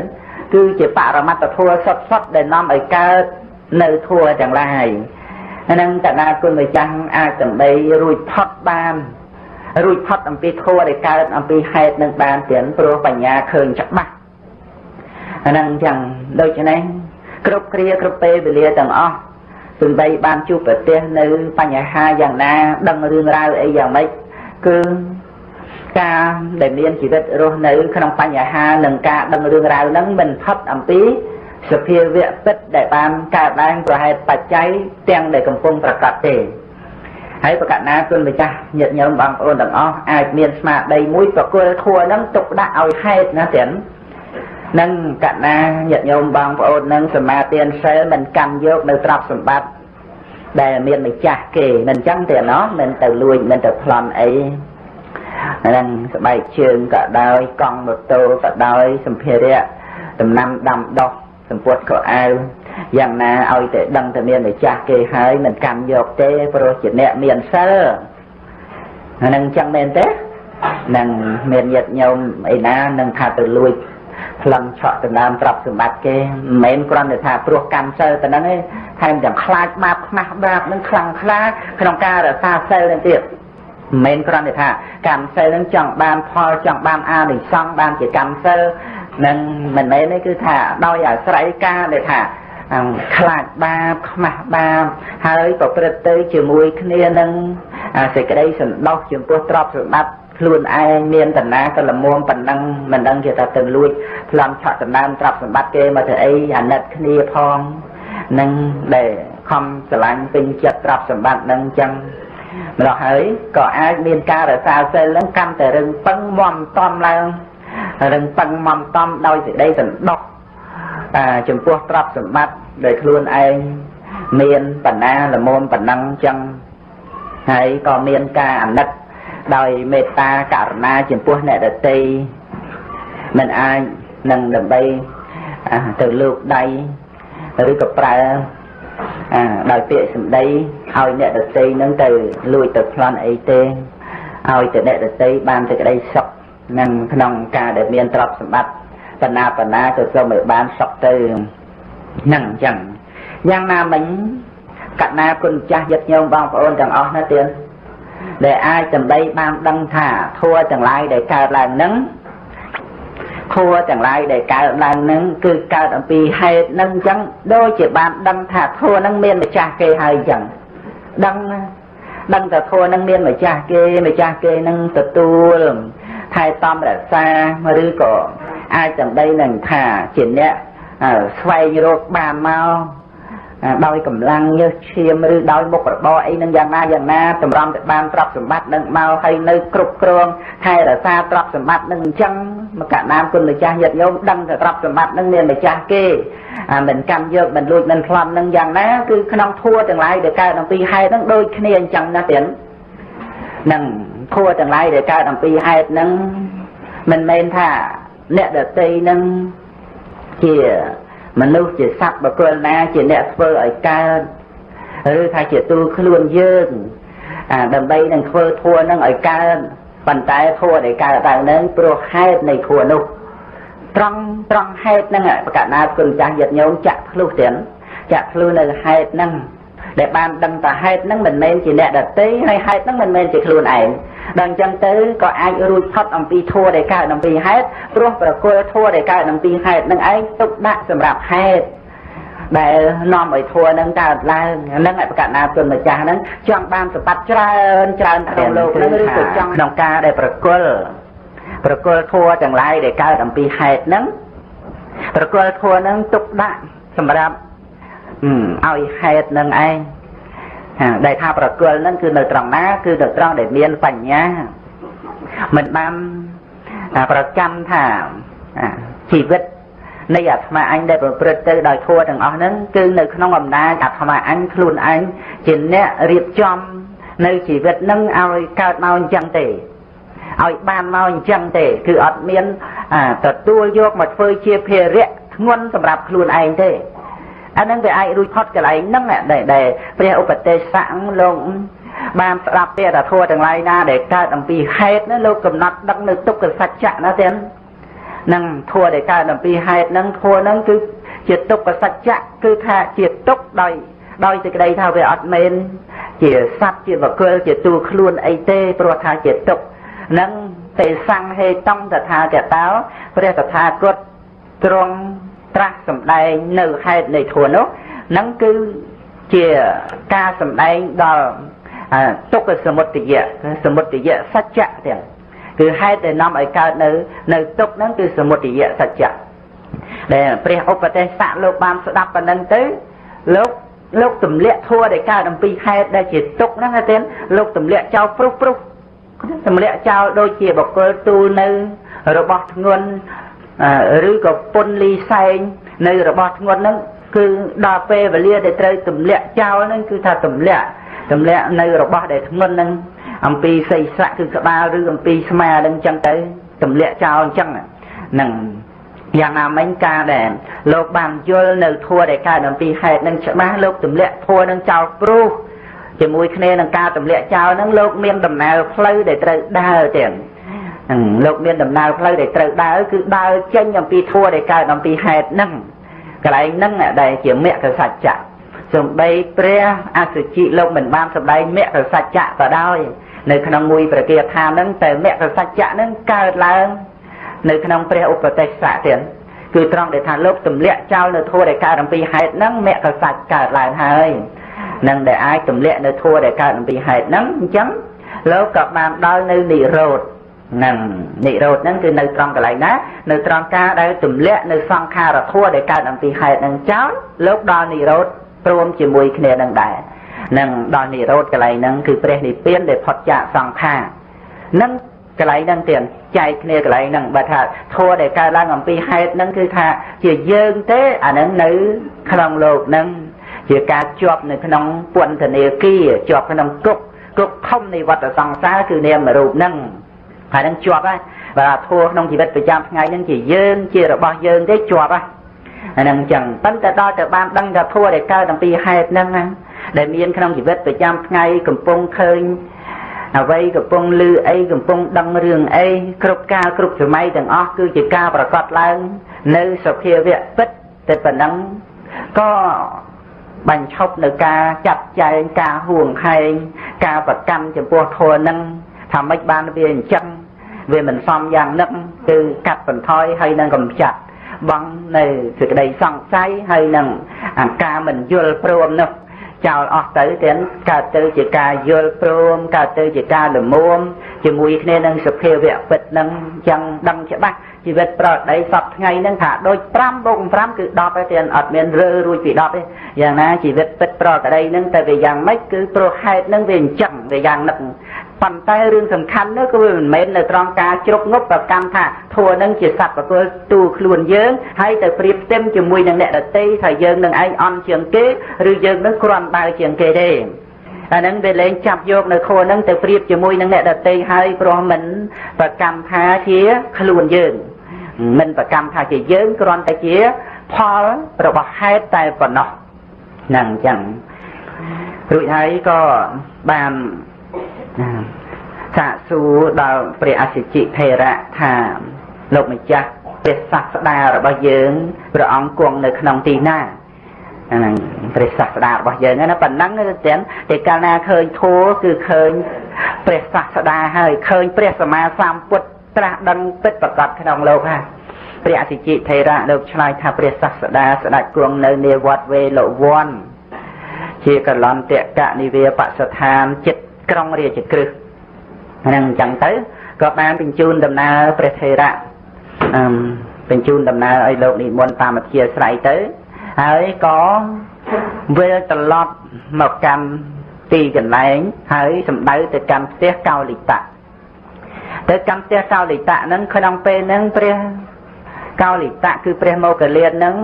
គឺជាបរមត្តធัวសុតសុតដែលនាំឲ្យកើតនៅធัวទាំងឡាយហ្នឹងតណាគុណម្ចាស់អាចដើម្បីរួចផុតបានរួចផុតអំពីធัวដែលកើតអំពីហេតុនឹងបានទៀតព្រោះបញ្ញាឃើញច្បាស់អាហ្នឹងអញ្ចឹងដូច្នេះគ្រប់គ្រាគ្រប់ពេលវេលាទាំងអស់ សំបីបានជួបប្រទះនៅបញ្ហាយ៉ាងណា ដឹងរឿងរ៉ាវអីយ៉ាងម៉េចគឺការដែលមានជីវិតរស់នៅក្នុងបញ្ហានិងការដឹងរឿងរ៉ាវហ្នឹងមិនផុតអំពីសភាវៈពិតដែលបានកើតឡើងប្រហែលបច្ច័យទាំងដែលកំពុងប្រកបទេហើយប្រកាសណាគុណម្ចាស់ញាតិញោមបងប្អូនទាំងអស់អាចមានស្មារតីមួយប្រគល់ធัวហ្នឹងទុកដាក់ឲ្យហេតុណាទាំង នឹងកណាញាតិញោមបងប្អូននឹងសមាទានសិលមិនកាន់យកនៅទ្រព្យសម្បត្តិដែលមានម្ចាស់គេមិនអញ្ចឹងទេណោះមិនទៅលួចមិនទៅប្លន់អីហ្នឹងស្បែកជើងក៏ដោយកង់ម៉ូតូក៏ដោយសម្ភារៈដំណាំដាំដុះសម្ពុតក៏អាវយ៉ាងណាឲ្យតែដឹងតែមានម្ចាស់គេហើយមិនកាន់យកទេព្រោះជាអ្នកមានសិលហ្នឹងចឹងមែនទេនឹងមានញាតិញោមអីណានឹងថាទៅលួច ប្លង់ឆក់ដំណើរទ្រព្យសម្បត្តិគេមិនមែនគ្រាន់តែថាព្រោះកម្មសិលតែហ្នឹងទេថែមទាំងខ្លាចបាបខ្មាស់បាបនឹងខ្លាំងខ្លាក្នុងការរក្សាសិលនឹងទៀតមិនមែនគ្រាន់តែថាកម្មសិលនឹងចង់បានផលចង់បានអានិសង្សបានជាកម្មសិលនឹងមិនមែនទេគឺថាដោយអាស្រ័យការដែលថាខ្លាចបាបខ្មាស់បាបហើយប្រព្រឹត្តទៅជាមួយគ្នានឹងសេចក្តីសន្តោសចំពោះទ្រព្យសម្បត្តិ ខ្លួនឯងមានតំណាក៏ល្មមប៉ុណ្ណឹងមិនដឹងជាថាទៅលួចប្លន់ឆក់ដណ្ដើមទ្រព្យសម្បត្តិគេមកធ្វើអីអាណិតគ្នាផងនឹងដែលខំស្រឡាញ់ពេញចិត្តទ្រព្យសម្បត្តិនឹងចឹងម្ល៉េះហើយក៏អាចមានការរសាសិលនឹងកាន់តែរឹងពឹងមមតំឡើងរឹងពឹងមមតំដោយសេចក្តីសន្តោសចំពោះទ្រព្យសម្បត្តិដែលខ្លួនឯងមានបណ្ណាល្មមប៉ុណ្ណឹងចឹងហើយក៏មានការអាណិត ដោយមេត្តាករុណាចំពោះអ្នកដតីមិនអាចនឹងដើម្បីទៅលើកដៃឬក៏ប្រើដោយពាក្យសម្ដីឲ្យអ្នកដតីនឹងទៅលួចទៅប្លន់អីទេឲ្យតែអ្នកដតីបានសេចក្តីសុខនឹងក្នុងការដែលមានទ្រព្យសម្បត្តិបណ្ណាបណ្ណាទៅសូមឲ្យបានសុខទៅហ្នឹងអញ្ចឹងយ៉ាងណាមិញកណាគុណចាស់យឹកញោមបងប្អូនទាំងអស់ណាទៀត ដែលអាចដើម្បីបានដឹងថាធัวទាំងឡាយដែលកើតឡើងនឹងធัวទាំងឡាយដែលកើតឡើងនឹងគឺកើតអំពីហេតុនឹងអញ្ចឹងដូចជាបានដឹងថាធัวនឹងមានម្ចាស់គេហើយអញ្ចឹងដឹងដឹងថាធัวនឹងមានម្ចាស់គេម្ចាស់គេនឹងទទួលថែតំរក្សាឬក៏អាចដើម្បីនឹងថាជាអ្នកស្វែងរកបានមក ដោយកម្លាំងញើសឈាមឬដោយមុខរបរអីនឹងយ៉ាងណាយ៉ាងណាតម្រាំទៅបានទ្រព្យសម្បត្តិនឹងមកហើយនៅគ្រប់គ្រងថែរក្សាទ្រព្យសម្បត្តិនឹងអញ្ចឹងមកកណាមគុណម្ចាស់ញាតិញោមដឹងថាទ្រព្យសម្បត្តិនឹងមានម្ចាស់គេមិនកម្មយកមិនលួចមិនប្លន់នឹងយ៉ាងណាគឺក្នុងធัวទាំងឡាយដែលកើតអំពីហេតុនឹងដូចគ្នាអញ្ចឹងណាទៀតនឹងធัวទាំងឡាយដែលកើតអំពីហេតុនឹងមិនមែនថាអ្នកដតីនឹងជា មនុស្សជាសត្វបកលណាជាអ្នកធ្វើឲ្យកើតឬថាជាទូខ្លួនយើងដើម្បីនឹងធ្វើធัวនឹងឲ្យកើតប៉ុន្តែធัวដែលកើតឡើងនឹងព្រោះហេតុនៃធัวនោះត្រង់ត្រង់ហេតុហ្នឹងប្រកាសណាគុណចាស់យត្តញោមចាក់ភ្លុះទៀតចាក់ភ្លុះនៅហេតុហ្នឹង ដែលបានដឹងថាហេតុហ្នឹងមិនមែនជាអ្នកដតីហើយហេតុហ្នឹងមិនមែនជាខ្លួនឯងដល់អញ្ចឹងទៅក៏អាចរួចផុតអំពីធัวដែលកើតអំពីហេតុព្រោះប្រគល់ធัวដែលកើតអំពីហេតុនឹងឯងទុកដាក់សម្រាប់ហេតុដែលនាំឲ្យធัวនឹងកើតឡើងហ្នឹងឯប្រកាសណាគុណម្ចាស់ហ្នឹងចង់បានសម្បត្តិច្រើនច្រើនក្នុងលោកហ្នឹងឬក៏ចង់ក្នុងការដែលប្រគល់ប្រគល់ធัวទាំងឡាយដែលកើតអំពីហេតុហ្នឹងប្រគល់ធัวហ្នឹងទុកដាក់សម្រាប់ ឲ្យហេតុនឹងឯងដែលថាប្រគល់ហ្នឹងគឺនៅត្រង់ណា គឺនៅត្រង់ដែលមានបញ្ញាមិនបានប្រចាំថាជីវិតនៃអាត្មាអញដែលប្រព្រឹត្តទៅដោយធัวទាំងអស់ហ្នឹងគឺនៅក្នុងអំណាចអាត្មាអញខ្លួនឯងជាអ្នករៀបចំនៅជីវិតហ្នឹងឲ្យកើតមកអញ្ចឹងទេឲ្យបានមកអញ្ចឹងទេ គឺអត់មានទទួលយកមកធ្វើជាភារៈធ្ងន់សម្រាប់ខ្លួនឯងទេ អានឹងវាអាចរួចផុតកន្លែងហ្នឹងដែលព្រះឧបទេសស័កលោកបានស្ដាប់ទេថាធัวទាំងឡាយណាដែលកើតអំពីហេតុណាលោកកំណត់ដឹងនៅទុក្ខសច្ចៈណាទៀតនឹងធัวដែលកើតអំពីហេតុហ្នឹងធัวហ្នឹងគឺជាទុក្ខសច្ចៈគឺថាជាទុក្ខដោយដោយសេចក្តីថាវាអត់មែនជាសត្វជាបកលជាទូខ្លួនអីទេព្រោះថាជាទុក្ខនឹងទេសង្ហេតងតថាកតោព្រះតថាគតទ្រង់ ត្រាស់សម្ដែងនៅហេតុនៃធัวនោះនឹងគឺជាការសម្ដែងដល់ទុក្ខសមុទយៈសមុទយៈសច្ចៈទាំងគឺហេតុដែលនាំឲ្យកើតនៅ នៅទុក្ខហ្នឹងគឺសមុទយៈសច្ចៈដែលព្រះឧបទេសៈលោកបានស្ដាប់ប៉ុណ្ណឹងទៅលោកលោកទម្លាក់ធัวដែលកើតអំពីហេតុដែលជាទុកហ្នឹងណាទេលោកទម្លាក់ចោលព្រុសព្រុសទម្លាក់ចោលដូចជាបកគលទូលនៅ របស់ធ្ងន់ ឬក៏ពុនលីសែងនៅរបស់ធ្ងន់ហ្នឹងគឺដល់ពេលវេលាដែលត្រូវទម្លាក់ចោលហ្នឹងគឺថាទម្លាក់ទម្លាក់នៅរបស់ដែលធ្ងន់ហ្នឹងអំពីសីស័កគឺក្បាលឬអំពីស្មាហ្នឹងអញ្ចឹងទៅទម្លាក់ចោលអញ្ចឹងហ្នឹងយ៉ាងណាមិញការដែលលោកបានយល់នៅធัวដែលកើតអំពីហេតុនឹងច្បាស់លោកទម្លាក់ធัวនឹងចោលព្រោះជាមួយគ្នានឹងការទម្លាក់ចោលនឹងលោកមានដំណើរផ្លូវដែលត្រូវដើរទៀត លោកមានដំណើរផ្លូវដែលត្រូវដើរគឺដើរចេញអំពីធัวដែលកើតអំពីហេតុនឹងកន្លែងហ្នឹងដែលជាមគ្គសច្ចៈសំបីព្រះអសុជិលោកមិនបានសម្ដែងមគ្គសច្ចៈក៏ដោយនៅក្នុងមួយប្រគាថាហ្នឹងតែមគ្គសច្ចៈហ្នឹងកើតឡើងនៅក្នុងព្រះឧបទេសៈទៀតគឺត្រង់ដែលថាលោកទម្លាក់ចោលនៅធัวដែលកើតអំពីហេតុហ្នឹងមគ្គសច្ចកើតឡើងហើយនឹងដែលអាចទម្លាក់នៅធัวដែលកើតអំពីហេតុហ្នឹងអញ្ចឹងលោកក៏បានដល់នៅនិរោធហ្ នឹងនិរោធហ្នឹងគឺនៅត្រង់កន្លែងណានៅត្រង់ការដែលទម្លាក់នៅសង្ខារធัวដែលកើតអំពីហេតុហ្នឹងចោលលោកដល់និរោធព្រមជាមួយគ្នានឹងដែរនឹងដល់និរោធកន្លែងហ្នឹងគឺព្រះនិព្វានដែលផុតចាកសង្ខារនឹងកន្លែងហ្នឹងទៀតចែកគ្នាកន្លែងហ្នឹងបើថាធัวដែលកើតឡើងអំពីហេតុហ្នឹងគឺថាជាយើងទេអាហ្នឹងនៅក្នុងលោកហ្នឹងជាការជាប់នៅក្នុងពន្ធនាគារជាប់ក្នុងគុកគុកធំនៃវត្តសង្សារគឺនាមរូបហ្នឹង ហើយនឹងជាប់ហើយបើធัวក្នុងជីវិតប្រចាំថ្ងៃហ្នឹងជាយើងជារបស់យើងទេជាប់ហើយអានឹងអញ្ចឹងប៉ុន្តែដល់ទៅបានដឹងថាធัวដែលកើតអំពីហេតុហ្នឹងដែលមានក្នុងជីវិតប្រចាំថ្ងៃកំពុងឃើញអ្វីកំពុងលឺអីកំពុងដឹងរឿងអីគ្រប់កាលគ្រប់សម័យទាំងអស់គឺជាការប្រកាសឡើង នៅសភាវៈពិតតែប៉ុណ្ណឹងក៏បញ្ឈប់នៅការចាត់ចែងការហួងហែងការប្រកាន់ចំពោះធម៌នឹងថាម៉េចបានវាអញ្ចឹង វាមិនសមយ៉ាងនឹកគឺកាត់បន្ថយហើយនឹងកំចាត់បងនៅសេចក្តីសង្ស័យហើយនឹងអាការមិនយល់ព្រមនោះចោលអស់ទៅទាំងកើតទៅជាការយល់ព្រមកើតទៅជាការលមុំជាមួយគ្នានឹងសភាវៈពិតនឹងចឹងដឹងច្បាស់ជីវិតប្រដីសពថ្ងៃហ្នឹងថាដូច5បូក5គឺ10ហើយទាំងអត់មានរើរួចពី10ទេយ៉ាងណាជីវិតពិតប្រដីហ្នឹងតែវាយ៉ាងម៉េចគឺព្រោះហេតុហ្នឹងវាអញ្ចឹងវាយ៉ាងនឹក ប៉ុន្តែរឿងសំខាន់នោះគឺវាមិនមែននៅត្រង់ការជ្រុកងប់ប្រកម្មថាធัวនឹងជាសត្វប្រគល់ទូខ្លួនយើងហើយទៅប្រៀបផ្ទឹមជាមួយនឹងអ្នកដតីថាយើងនឹងឯងអន់ជាងគេឬយើងនឹងគ្រាន់បើជាងគេទេអាហ្នឹងវាលែងចាប់យកនៅខួរហ្នឹងទៅប្រៀបជាមួយនឹងអ្នកដតីហើយព្រោះមិនប្រកម្មថាជាខ្លួនយើងមិនប្រកម្មថាជាយើងគ្រាន់តែជាផលរបស់ហេតុតែប៉ុណ្ណោះហ្នឹងអញ្ចឹងរួចហើយក៏បាន សាកសួរដល់ព្រះអសិជិថេរៈថាលោកម្ចាស់ព្រះសាស្តារបស់យើងព្រះអង្គគង់នៅក្នុងទីណាហ្នឹងព្រះសាស្តារបស់យើងណាប៉ុណ្ណឹងទៅទៀតតែកាលណាឃើញធัวគឺឃើញព្រះសាស្តាហើយឃើញព្រះសម្មាសម្ពុទ្ធត្រាស់ដឹងពិតប្រកបក្នុងលោកហើយព្រះអសិជិថេរៈលោកឆ្លើយថាព្រះសាស្តាស្ដេចគង់នៅនាវត្តវេលវ័នជាកលន្តកនិវាបស្ថានចិត្ត ក្រុងរាជក្រឹសហ្នឹងអញ្ចឹងទៅក៏បានបញ្ជូនដំណើរព្រះថេរៈអឺបញ្ជូនដំណើរឲ្យលោកនិមន្តតាមអធិស្រ័យទៅហើយក៏វិលត្រឡប់មកកាន់ទីកន្លែងហើយសំដៅទៅកាន់ផ្ទះកោលិតៈទៅកាន់ផ្ទះកោលិតៈហ្នឹងក្នុងពេលហ្នឹងព្រះកោលិតៈគឺព្រះមោគលានហ្នឹង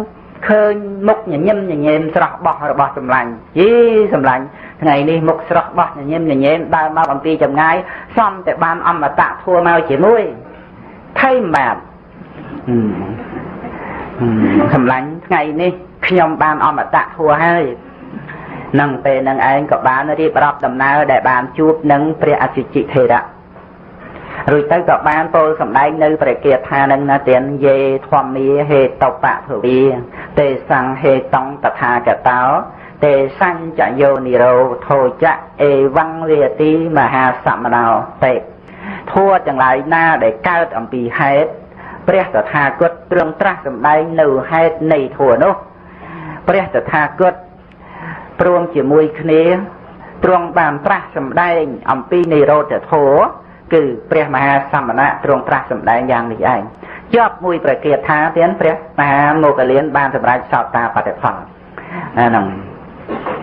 ឃើញមុខញញឹមញញែមស្រស់បោះរបស់សម្លាញ់យីសម្លាញ់ ថ្ងៃនេះមុខស្រស់បោះញញឹមញញែមដើរមកអំពីចម្ងាយសំតែបានអមតៈធัวមកជាមួយថៃបាទសម្លាញ់ថ្ងៃនេះខ្ញុំបានអមតៈធัวហើយនឹងពេលនឹងឯងក៏បានរៀបរាប់ដំណើរដែលបានជួបនឹងព្រះអសិជិថេរៈរួចទៅក៏បានពោលសម្ដែងនៅព្រះគាថានឹងណាទានយេធម្មាហេតុបភវីទេសង្ហេតងតថាកតោ ទេសញ្ចយោនិរោធោចៈអេវង្វេទីមហាសមណោទេធัวទាំងឡាយណាដែលកើតអំពីហេតុព្រះតថាគតទ្រង់ត្រាស់សម្ដែងនៅហេតុនៃធัวនោះព្រះតថាគតព្រមជាមួយគ្នាទ្រង់បានត្រាស់សម្ដែងអំពីនិរោធធัวគឺព្រះមហាសមណៈទ្រង់ត្រាស់សម្ដែងយ៉ាងនេះឯង ជាប់មួយប្រគាថាទៀតព្រះមហាមកលៀនបានសម្រេចសោតតាបតិផលអាហ្នឹង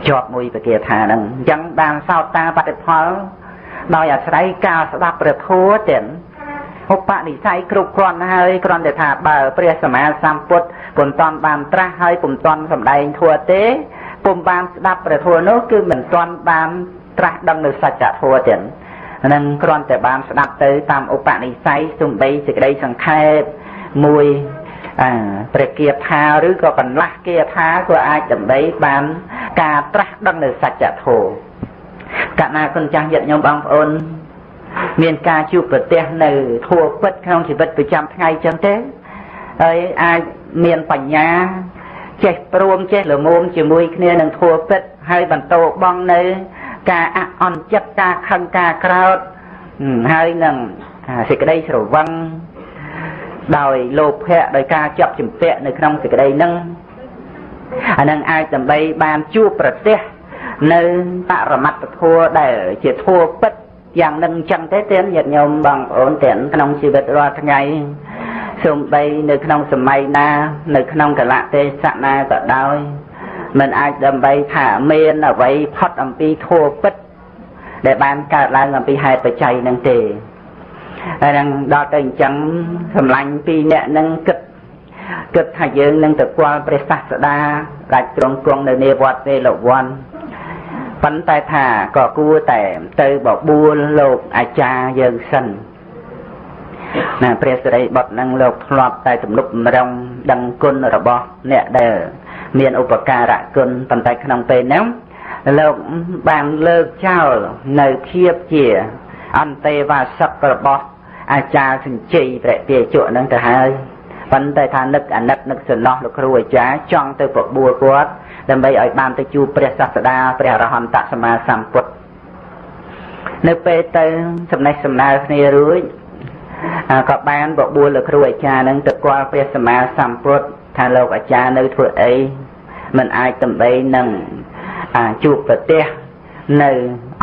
ជាប់មួយប្រគាថាហ្នឹងអញ្ចឹងបានសោតតាបតិផល ដោយអាស្រ័យការស្ដាប់ព្រះធម៌ទៀតឧបនិស្ស័យគ្រប់គ្រាន់ហើយគ្រាន់តែថាបើព្រះសម្មាសម្ពុទ្ធពុំតាន់បានត្រាស់ហើយពុំតាន់សម្ដែងធម៌ទេពុំបានស្ដាប់ព្រះធម៌នោះគឺមិនតាន់បានត្រាស់ដឹងនៅសច្ចធម៌ទៀតនឹងគ្រាន់តែបានស្ដាប់ទៅតាមឧបនិស្ស័យសំបីសេចក្តីសង្ខេបមួយអា ព្រះគាថាឬក៏កន្លះគាថាក៏អាចដើម្បីបាន ការត្រាស់ដឹងនៅសច្ចធម៌កណាគុណចាស់ញាតិញោមបងប្អូន មានការជួបប្រទះនៅធัวពិតក្នុងជីវិតប្រចាំថ្ងៃចឹងទេហើយអាចមានបញ្ញាចេះព្រមចេះល្មមជាមួយគ្នានឹងធัวពិតហើយបន្តបងនៅ ការអអន់ចិត្តការខឹងការក្រោតហើយនឹងសេចក្តីស្រវឹង ដោយលោភៈដោយការចាប់ជំពាក់នៅក្នុងសេចក្តីនឹងអានឹងអាចដើម្បីបានជួបប្រទេសនៅបរមត្តធัวដែលជាធัวពិតយ៉ាងនឹងអញ្ចឹងទេទៀតញាតិញោមបងប្អូនទៀតក្នុងជីវិតរាល់ថ្ងៃសូម្បីនៅក្នុងសម័យណា នៅក្នុងកលៈទេសៈណាក៏ដោយមិនអាចដើម្បីថាមានអ្វីផុតអំពីធัวពិតដែលបានកើតឡើងអំពីហេតុបច្ច័យនឹងទេ ហើយនឹងដល់ទៅអញ្ចឹងសម្លាញ់ពីរអ្នកនឹងគិតគិតថាយើងនឹងទៅគាល់ព្រះសាស្តាដាច់ទ្រង់គង់នៅនេវត្តវេលវ័នប៉ុន្តែថាក៏គួរតែទៅបបួលលោកអាចារ្យយើងសិនណាព្រះសិរីបុត្រនឹងលោកធ្លាប់តែទំនុកម្រងដឹងគុណរបស់អ្នកដែលមានឧបការៈគុណប៉ុន្តែក្នុងពេលហ្នឹងលោកបានលើកចោលនៅភាពជា អន្តេវាសិករបស់ អាចារ្យសញ្ជ័យព្រះទាជក់ហ្នឹងទៅហើយប៉ុន្តែថានឹកអាណិតនឹកសំណោះលោកគ្រូអាចារ្យចង់ទៅបបួលគាត់ដើម្បីឲ្យបានទៅជួបព្រះសាស្តាព្រះអរហន្តសម្មាសម្ពុទ្ធនៅពេលទៅសំណេះសំណាលគ្នារួចក៏បានបបួលលោកគ្រូអាចារ្យនឹងទៅគាល់ព្រះសម្មាសម្ពុទ្ធថាលោកអាចារ្យនៅធ្វើអីមិនអាចដើម្បីនឹងជួបប្រទេសនៅ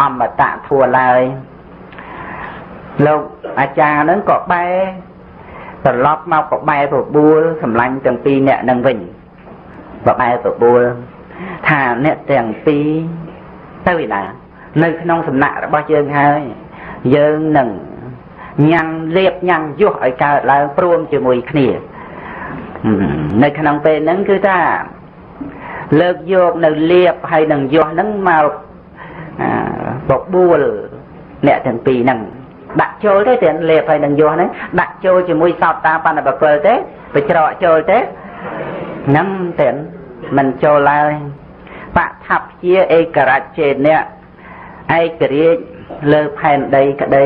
អមតៈធัวឡើយ លោកអាចារ្យនឹងក៏បែរត្រឡប់មកក៏បែរបបួលសម្លាញ់ទាំងពីរអ្នកនឹងវិញបបែរបបួលថាអ្នកទាំងពីរទៅឯណានៅក្នុងសំណាក់របស់យើងហើយយើងនឹងញ៉ាំងលៀបញ៉ាំងយុះឲ្យកើតឡើងព្រមជាមួយគ្នានៅក្នុងពេលហ្នឹងគឺថាលើកយកនៅលៀបហើយនឹងយុះហ្នឹងមកបបួលអ្នកទាំងពីរហ្នឹង ដាក់ចូលទេតែលេបហើយនឹងយោហ្នឹងដាក់ចូលជាមួយសោតតាបណ្ឌបកលទេបច្រកចូលទេហ្នឹងតែមិនចូលឡើយបថាព្យាឯករច្ចេនៈឯករាជ្យលើផែនដីក្តី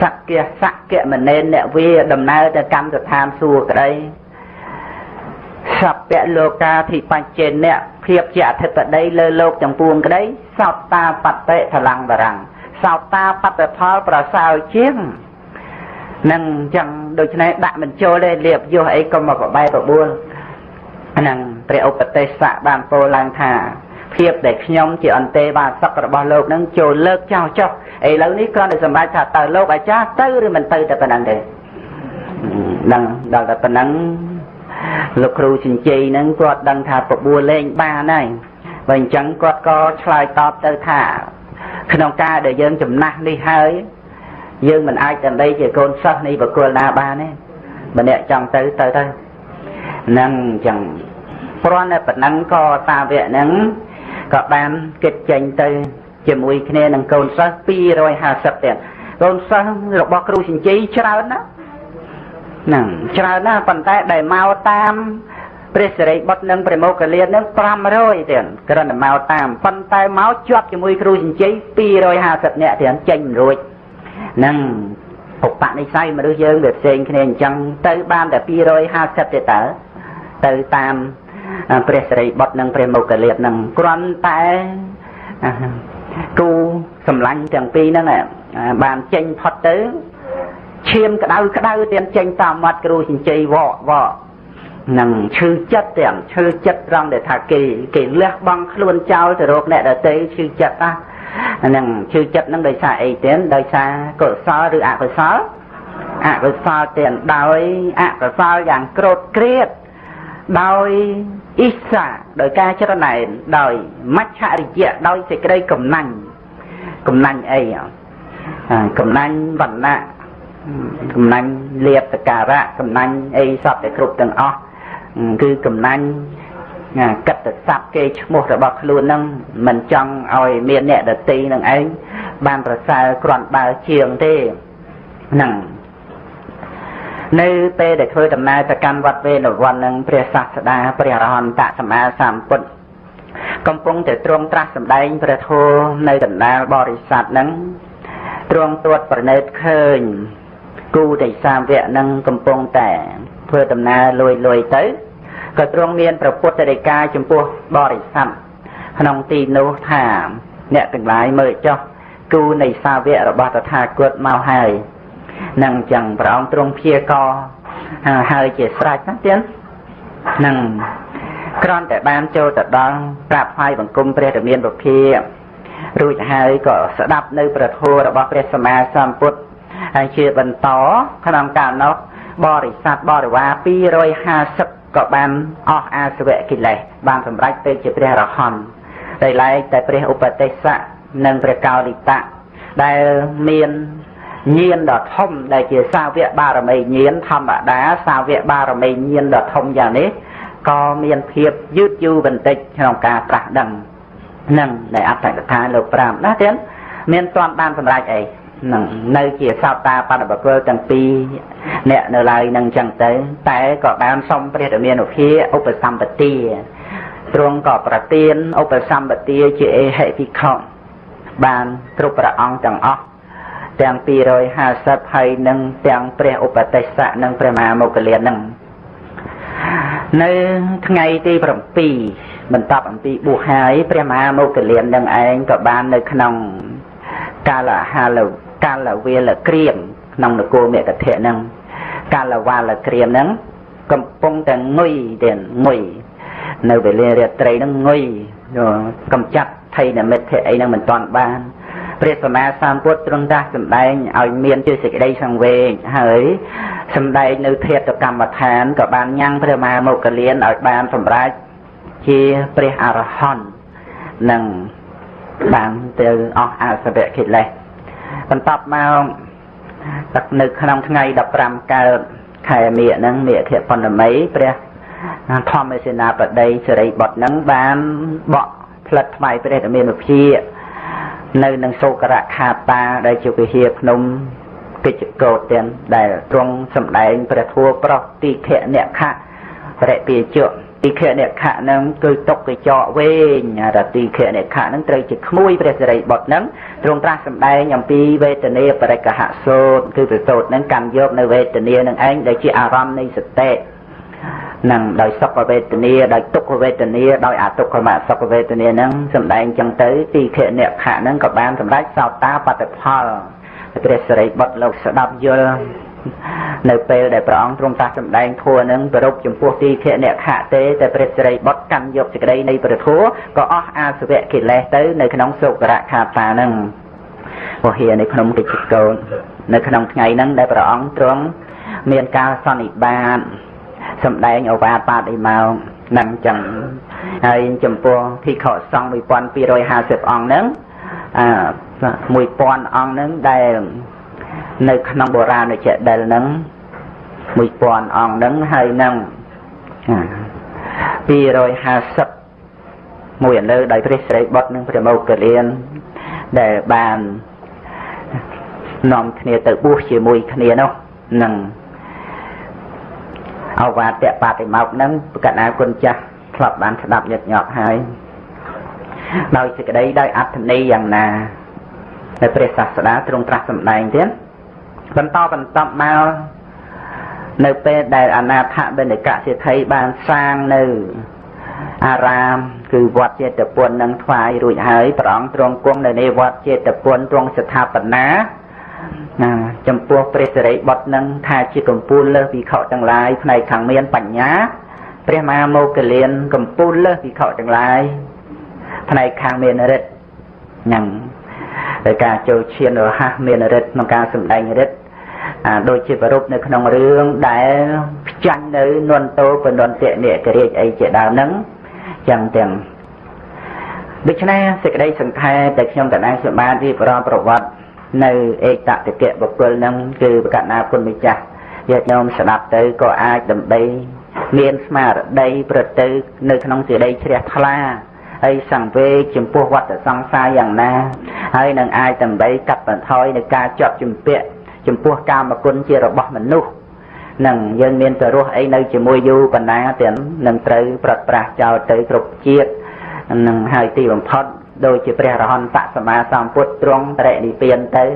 សក្យសក្យមនេនអ្នកវាដំណើរទៅកម្មស្ថានសួគ៌ក្តីសព្វលោកាធិបញ្ចេនៈភាពជាអធិបតីលើលោកទាំងពួងក្តីសោតតាបតិថលੰបរាំង សោតាបត្តផលប្រសើរជាងនឹងអញ្ចឹងដូច្នេះដាក់មិនចូលទេលៀបយោអីក៏មកបបែបបួលហ្នឹងព្រះឧបទេសៈបានពោលឡើងថាភាពដែលខ្ញុំជាអន្តេវាសករបស់លោកនឹងចូលលើកចោលចុះឥឡូវនេះគ្រាន់តែសម្រេចថាតើលោកអាចារ្យទៅឬមិនទៅតែប៉ុណ្ណឹងទេដឹងដល់តែប៉ុណ្ណឹងលោកគ្រូចិញ្ចីហ្នឹងគាត់ដឹងថាបបួលលេងបានហើយបើអញ្ចឹងគាត់ក៏ឆ្លើយតបទៅថា ក្នុងការដែលយើងចំណាស់នេះហើយយើងមិនអាចដើម្បីជាកូនសិស្សនៃបកុលណាបានទេម្នាក់ចង់ទៅទៅទៅហ្នឹងអញ្ចឹងព្រោះតែប៉ុណ្ណឹងក៏តាវៈហ្នឹងក៏បានគិតចេញទៅជាមួយគ្នានឹងកូនសិស្ស250ទៀតកូនសិស្សរបស់គ្រូចិញ្ចីច្រើនណាស់ហ្នឹងច្រើនណាស់ប៉ុន្តែដែលមកតាម ព្រះសិរីបុត្រនិងព្រះមោគលាននឹង500ទៀតគ្រាន់តែមកតាមប៉ុន្តែមកជាប់ជាមួយគ្រូចិញ្ចី250នាក់ទៀតចេញមិនរួចហ្នឹងឧបនិស្ស័យមនុស្សយើងវាផ្សេងគ្នាអញ្ចឹងទៅបានតែ250ទេតើទៅតាមព្រះសិរីបុត្រនិងព្រះមោគលាននឹងគ្រាន់តែគូសម្លាញ់ទាំងពីរហ្នឹងបានចេញផុតទៅឈាមក្តៅក្តៅទៀតចេញតាមមាត់គ្រូចិញ្ចីវកវក នឹងឈឺចិត្តទាំងឈឺចិត្តត្រង់ដែលថាគេគេលះបង់ខ្លួនចោលទៅរកអ្នកដទៃឈឺចិត្តណាហ្នឹងឈឺចិត្តហ្នឹងដោយសារអីទៀតដោយសារកុសលឬអកុសលអកុសលទាំងដោយអកុសលយ៉ាងក្រោតក្រៀតដោយអ៊ីសាដោយការចរណែនដោយមច្ឆរិយៈដោយសេចក្តីកំណាញ់កំណាញ់អីកំណាញ់វណ្ណៈកំណាញ់លៀបតការៈកំណាញ់អីសពតែគ្រប់ទាំងអស់ គឺកំណាញ់កិត្តស័ព្ទគេឈ្មោះរបស់ខ្លួននឹងមិនចង់ឲ្យមានអ្នកដតីនឹងឯងបានប្រសើរគ្រាន់បើជាងទេហ្នឹងនៅពេលដែលធ្វើដំណើរទៅកាន់វត្តវេណវ័ននឹងព្រះសាស្តាព្រះរហន្តសម្មាសម្ពុទ្ធកំពុងតែទ្រង់ត្រាស់សម្ដែងព្រះធម៌នៅកណ្ដាលបរិស័ទនឹងទ្រង់ទួតប្រណិតឃើញគូទិសាវៈនឹងកំពុងតែ ធ្វើដំណើរលួយលួយទៅក៏ទ្រង់មានព្រះពុទ្ធរិកាចំពោះបរិស័ទក្នុងទីនោះថាអ្នកទាំងឡាយមើលចុះគូនៃសាវករបស់តថាគតមកហើយនឹងចឹងព្រះអង្គទ្រង់ព្យាករហើយជាស្រេចណាទៀតនឹងក្រន់តែបានចូលទៅដល់ក្រាបថ្វាយបង្គំព្រះរាមាពុភារួចហើយក៏ស្ដាប់នៅប្រធមរបស់ព្រះសម្មាសម្ពុទ្ធហើយជាបន្តក្នុងកាលនោះ បរិស័ទបរិវារ250ក៏បានអស់អាសវៈកិលេសបានសម្រេចទៅជាព្រះរហន្តដោយឡែកតែព្រះឧបទេសៈនិងព្រះកោរិតៈដែលមានញាណដ៏ធំដែលជាសាវកបារមីញាណធម្មតាសាវកបារមីញាណដ៏ធំយ៉ាងនេះក៏មានភាពយឺតយូរបន្តិចក្នុងការត្រាស់ដឹងនឹងដែលអត្តកថាលោក5ណាទៀតមានទាន់បានសម្រេចអី នឹងនៅជាសោតាបដបកលទាំងពីរអ្នកនៅឡើយនឹងចឹងទៅ តែក៏បានសុំព្រះរាមានុភាឧបសម្បទាទ្រង់ក៏ប្រទានឧបសម្បទាជាអេហិភិក្ខុបានគ្រប់ព្រះអង្គទាំងអស់ទាំង250ហើយនឹងទាំងព្រះឧបទេសៈនិងព្រះមហាមុគលាននឹងនៅថ្ងៃទី7បន្ទាប់អំពីបួសហើយព្រះមហាមុគលាននឹងឯងក៏បាននៅក្នុងកាលហាល កាលវេលក្រៀមក្នុងនគរមេកធៈនឹងកាលវាលក្រៀមនឹងកំពុងតែងុយទៀតងុយនៅវេលារាត្រីនឹងងុយកំចាត់ថៃនិមិត្តអីនឹងមិនតាន់បានព្រះសម្មាសម្ពុទ្ធទ្រង់តាស់សម្ដែងឲ្យមានជាសេចក្តីសង្វេគហើយសម្ដែងនៅធាតុកម្មដ្ឋានក៏បានញ៉ាំងព្រះមហាមុគលានឲ្យបានសម្រេចជាព្រះអរហន្តនឹងបានទៅអស់អសវៈកិលេស បន្ទាប់មកនៅក្នុងថ្ងៃ15កើតខែមិញហ្នឹងមិធិបណ្ណមីព្រះធម្មសេនាបតីសិរីបុត្រហ្នឹងបានបកផ្លិតថ្មីព្រះរាមានុភានៅនឹងសូករៈខាតាដែលជាវិហារភ្នំកិច្ចកោតទាំងដែលទ្រង់សម្ដែងព្រះធัวប្រោះទីខៈអ្នកខៈរិពាជៈ ទីខៈអ្នកខៈនឹងគឺຕົកកញ្ចក់វែងរទីខៈអ្នកខៈនឹងត្រូវជាក្មួយព្រះសិរីបុត្រនឹងទ្រង់ត្រាស់សម្ដែងអំពីវេទនាបរិកហសោតគឺប្រសូតនឹងកាន់យកនៅវេទនានឹងឯងដែលជាអារម្មណ៍នៃសតិនឹងដោយសុខវេទនាដោយទុក្ខវេទនាដោយអទុក្ខមសុខវេទនានឹងសំដែងចឹងទៅទីខអ្នកខៈនឹងក៏បានសម្រេចសោតាបតិផលព្រះសិរីបុត្រលោកស្ដាប់យល់ នៅពេលដែលព្រះអង្គទ្រង់តាស់សម្ដែងធัวនឹងប្រពចំពោះទីខអ្នកខៈទេតែព្រះសិរីបុត្រកាន់យកសេចក្តីនៃព្រះធัวក៏អស់អាសវៈកិលេសទៅនៅក្នុងសុករៈខាតានឹងពហិនៅក្នុងកិច្ចកោននៅក្នុងថ្ងៃហ្នឹងដែលព្រះអង្គទ្រង់មានការសន្និបាតសំដែងអវាទបាតិមកនឹងចឹងហើយចំពោះភិក្ខុសង្ឃ1250អង្គហ្នឹងអា1000អង្គហ្នឹងដែល នៅក្នុងបុរាណចេតិលហ្នឹង1000អង្គហ្នឹងហើយនឹង250មួយឥឡូវដោយព្រះស្រីបុត្រនិងព្រះមោគលានដែលបាននាំគ្នាទៅបួសជាមួយគ្នានោះនឹងអវាទបតិមកនឹងកណ្ណាគុណចាស់ធ្លាប់បានស្ដាប់ញឹកញាប់ហើយដោយសេចក្តីដោយអត្ថន័យយ៉ាងណានៅព្រះសាស្តាទ្រង់ត្រាស់សម្ដែងទៀត បន្តបន្តមកនៅពេលដែលអនាថបិនិកសិទ្ធិបានសាងនៅអារាម គឺវត្តចេតពុននឹងថ្វាយរួចហើយព្រះអង្គទ្រង់គង់នៅនៃវត្តចេតពុនទ្រង់ស្ថាបនាណាចំពោះព្រះសិរីបុត្រនឹងថាជាកម្ពូលលើសវិខទាំងឡាយផ្នែកខាងមានបញ្ញាព្រះមហាមោគលានកម្ពូលលើសវិខទាំងឡាយផ្នែកខាងមានរិទ្ធហ្នឹងដោយការចូលឈានរហ័សមានរិទ្ធក្នុងការសម្ដែងរិទ្ធ ដូចជាប្រពនៅក្នុងរឿងដែលផ្ចាញ់នៅនន្តោបនន្តៈនិករាជអីជាដើមហ្នឹងចឹងទាំងដូច្នេះសេចក្តីសង្ខេបតែខ្ញុំកណ្ដាលខ្ញុំបានរៀបរាប់ប្រវត្តិនៅឯកតតិកៈបុគ្គលហ្នឹងគឺប្រកាសណាគុណម្ចាស់ញាតិញោមស្ដាប់ទៅក៏អាចដើម្បី មានស្មារតីប្រទៅនៅក្នុងសេចក្តីជ្រះថ្លាហើយសង្វេគចំពោះវត្តសង្សារយ៉ាងណា ហើយនឹងអាចដើម្បីកាត់បន្ថយនៃការជាប់ជំពាក់ ចំពោះកាមគុណជារបស់មនុស្សនឹងយើងមានទៅរស់អីនៅជាមួយយូរបណ្ណាទាំងនឹងត្រូវប្រត់ប្រាស់ចោលទៅគ្រប់ជាតិនឹងហើយទីបំផុតដូចជាព្រះរហន្តសម្មាសម្ពុទ្ធទ្រង់បរិនិព្វានទៅ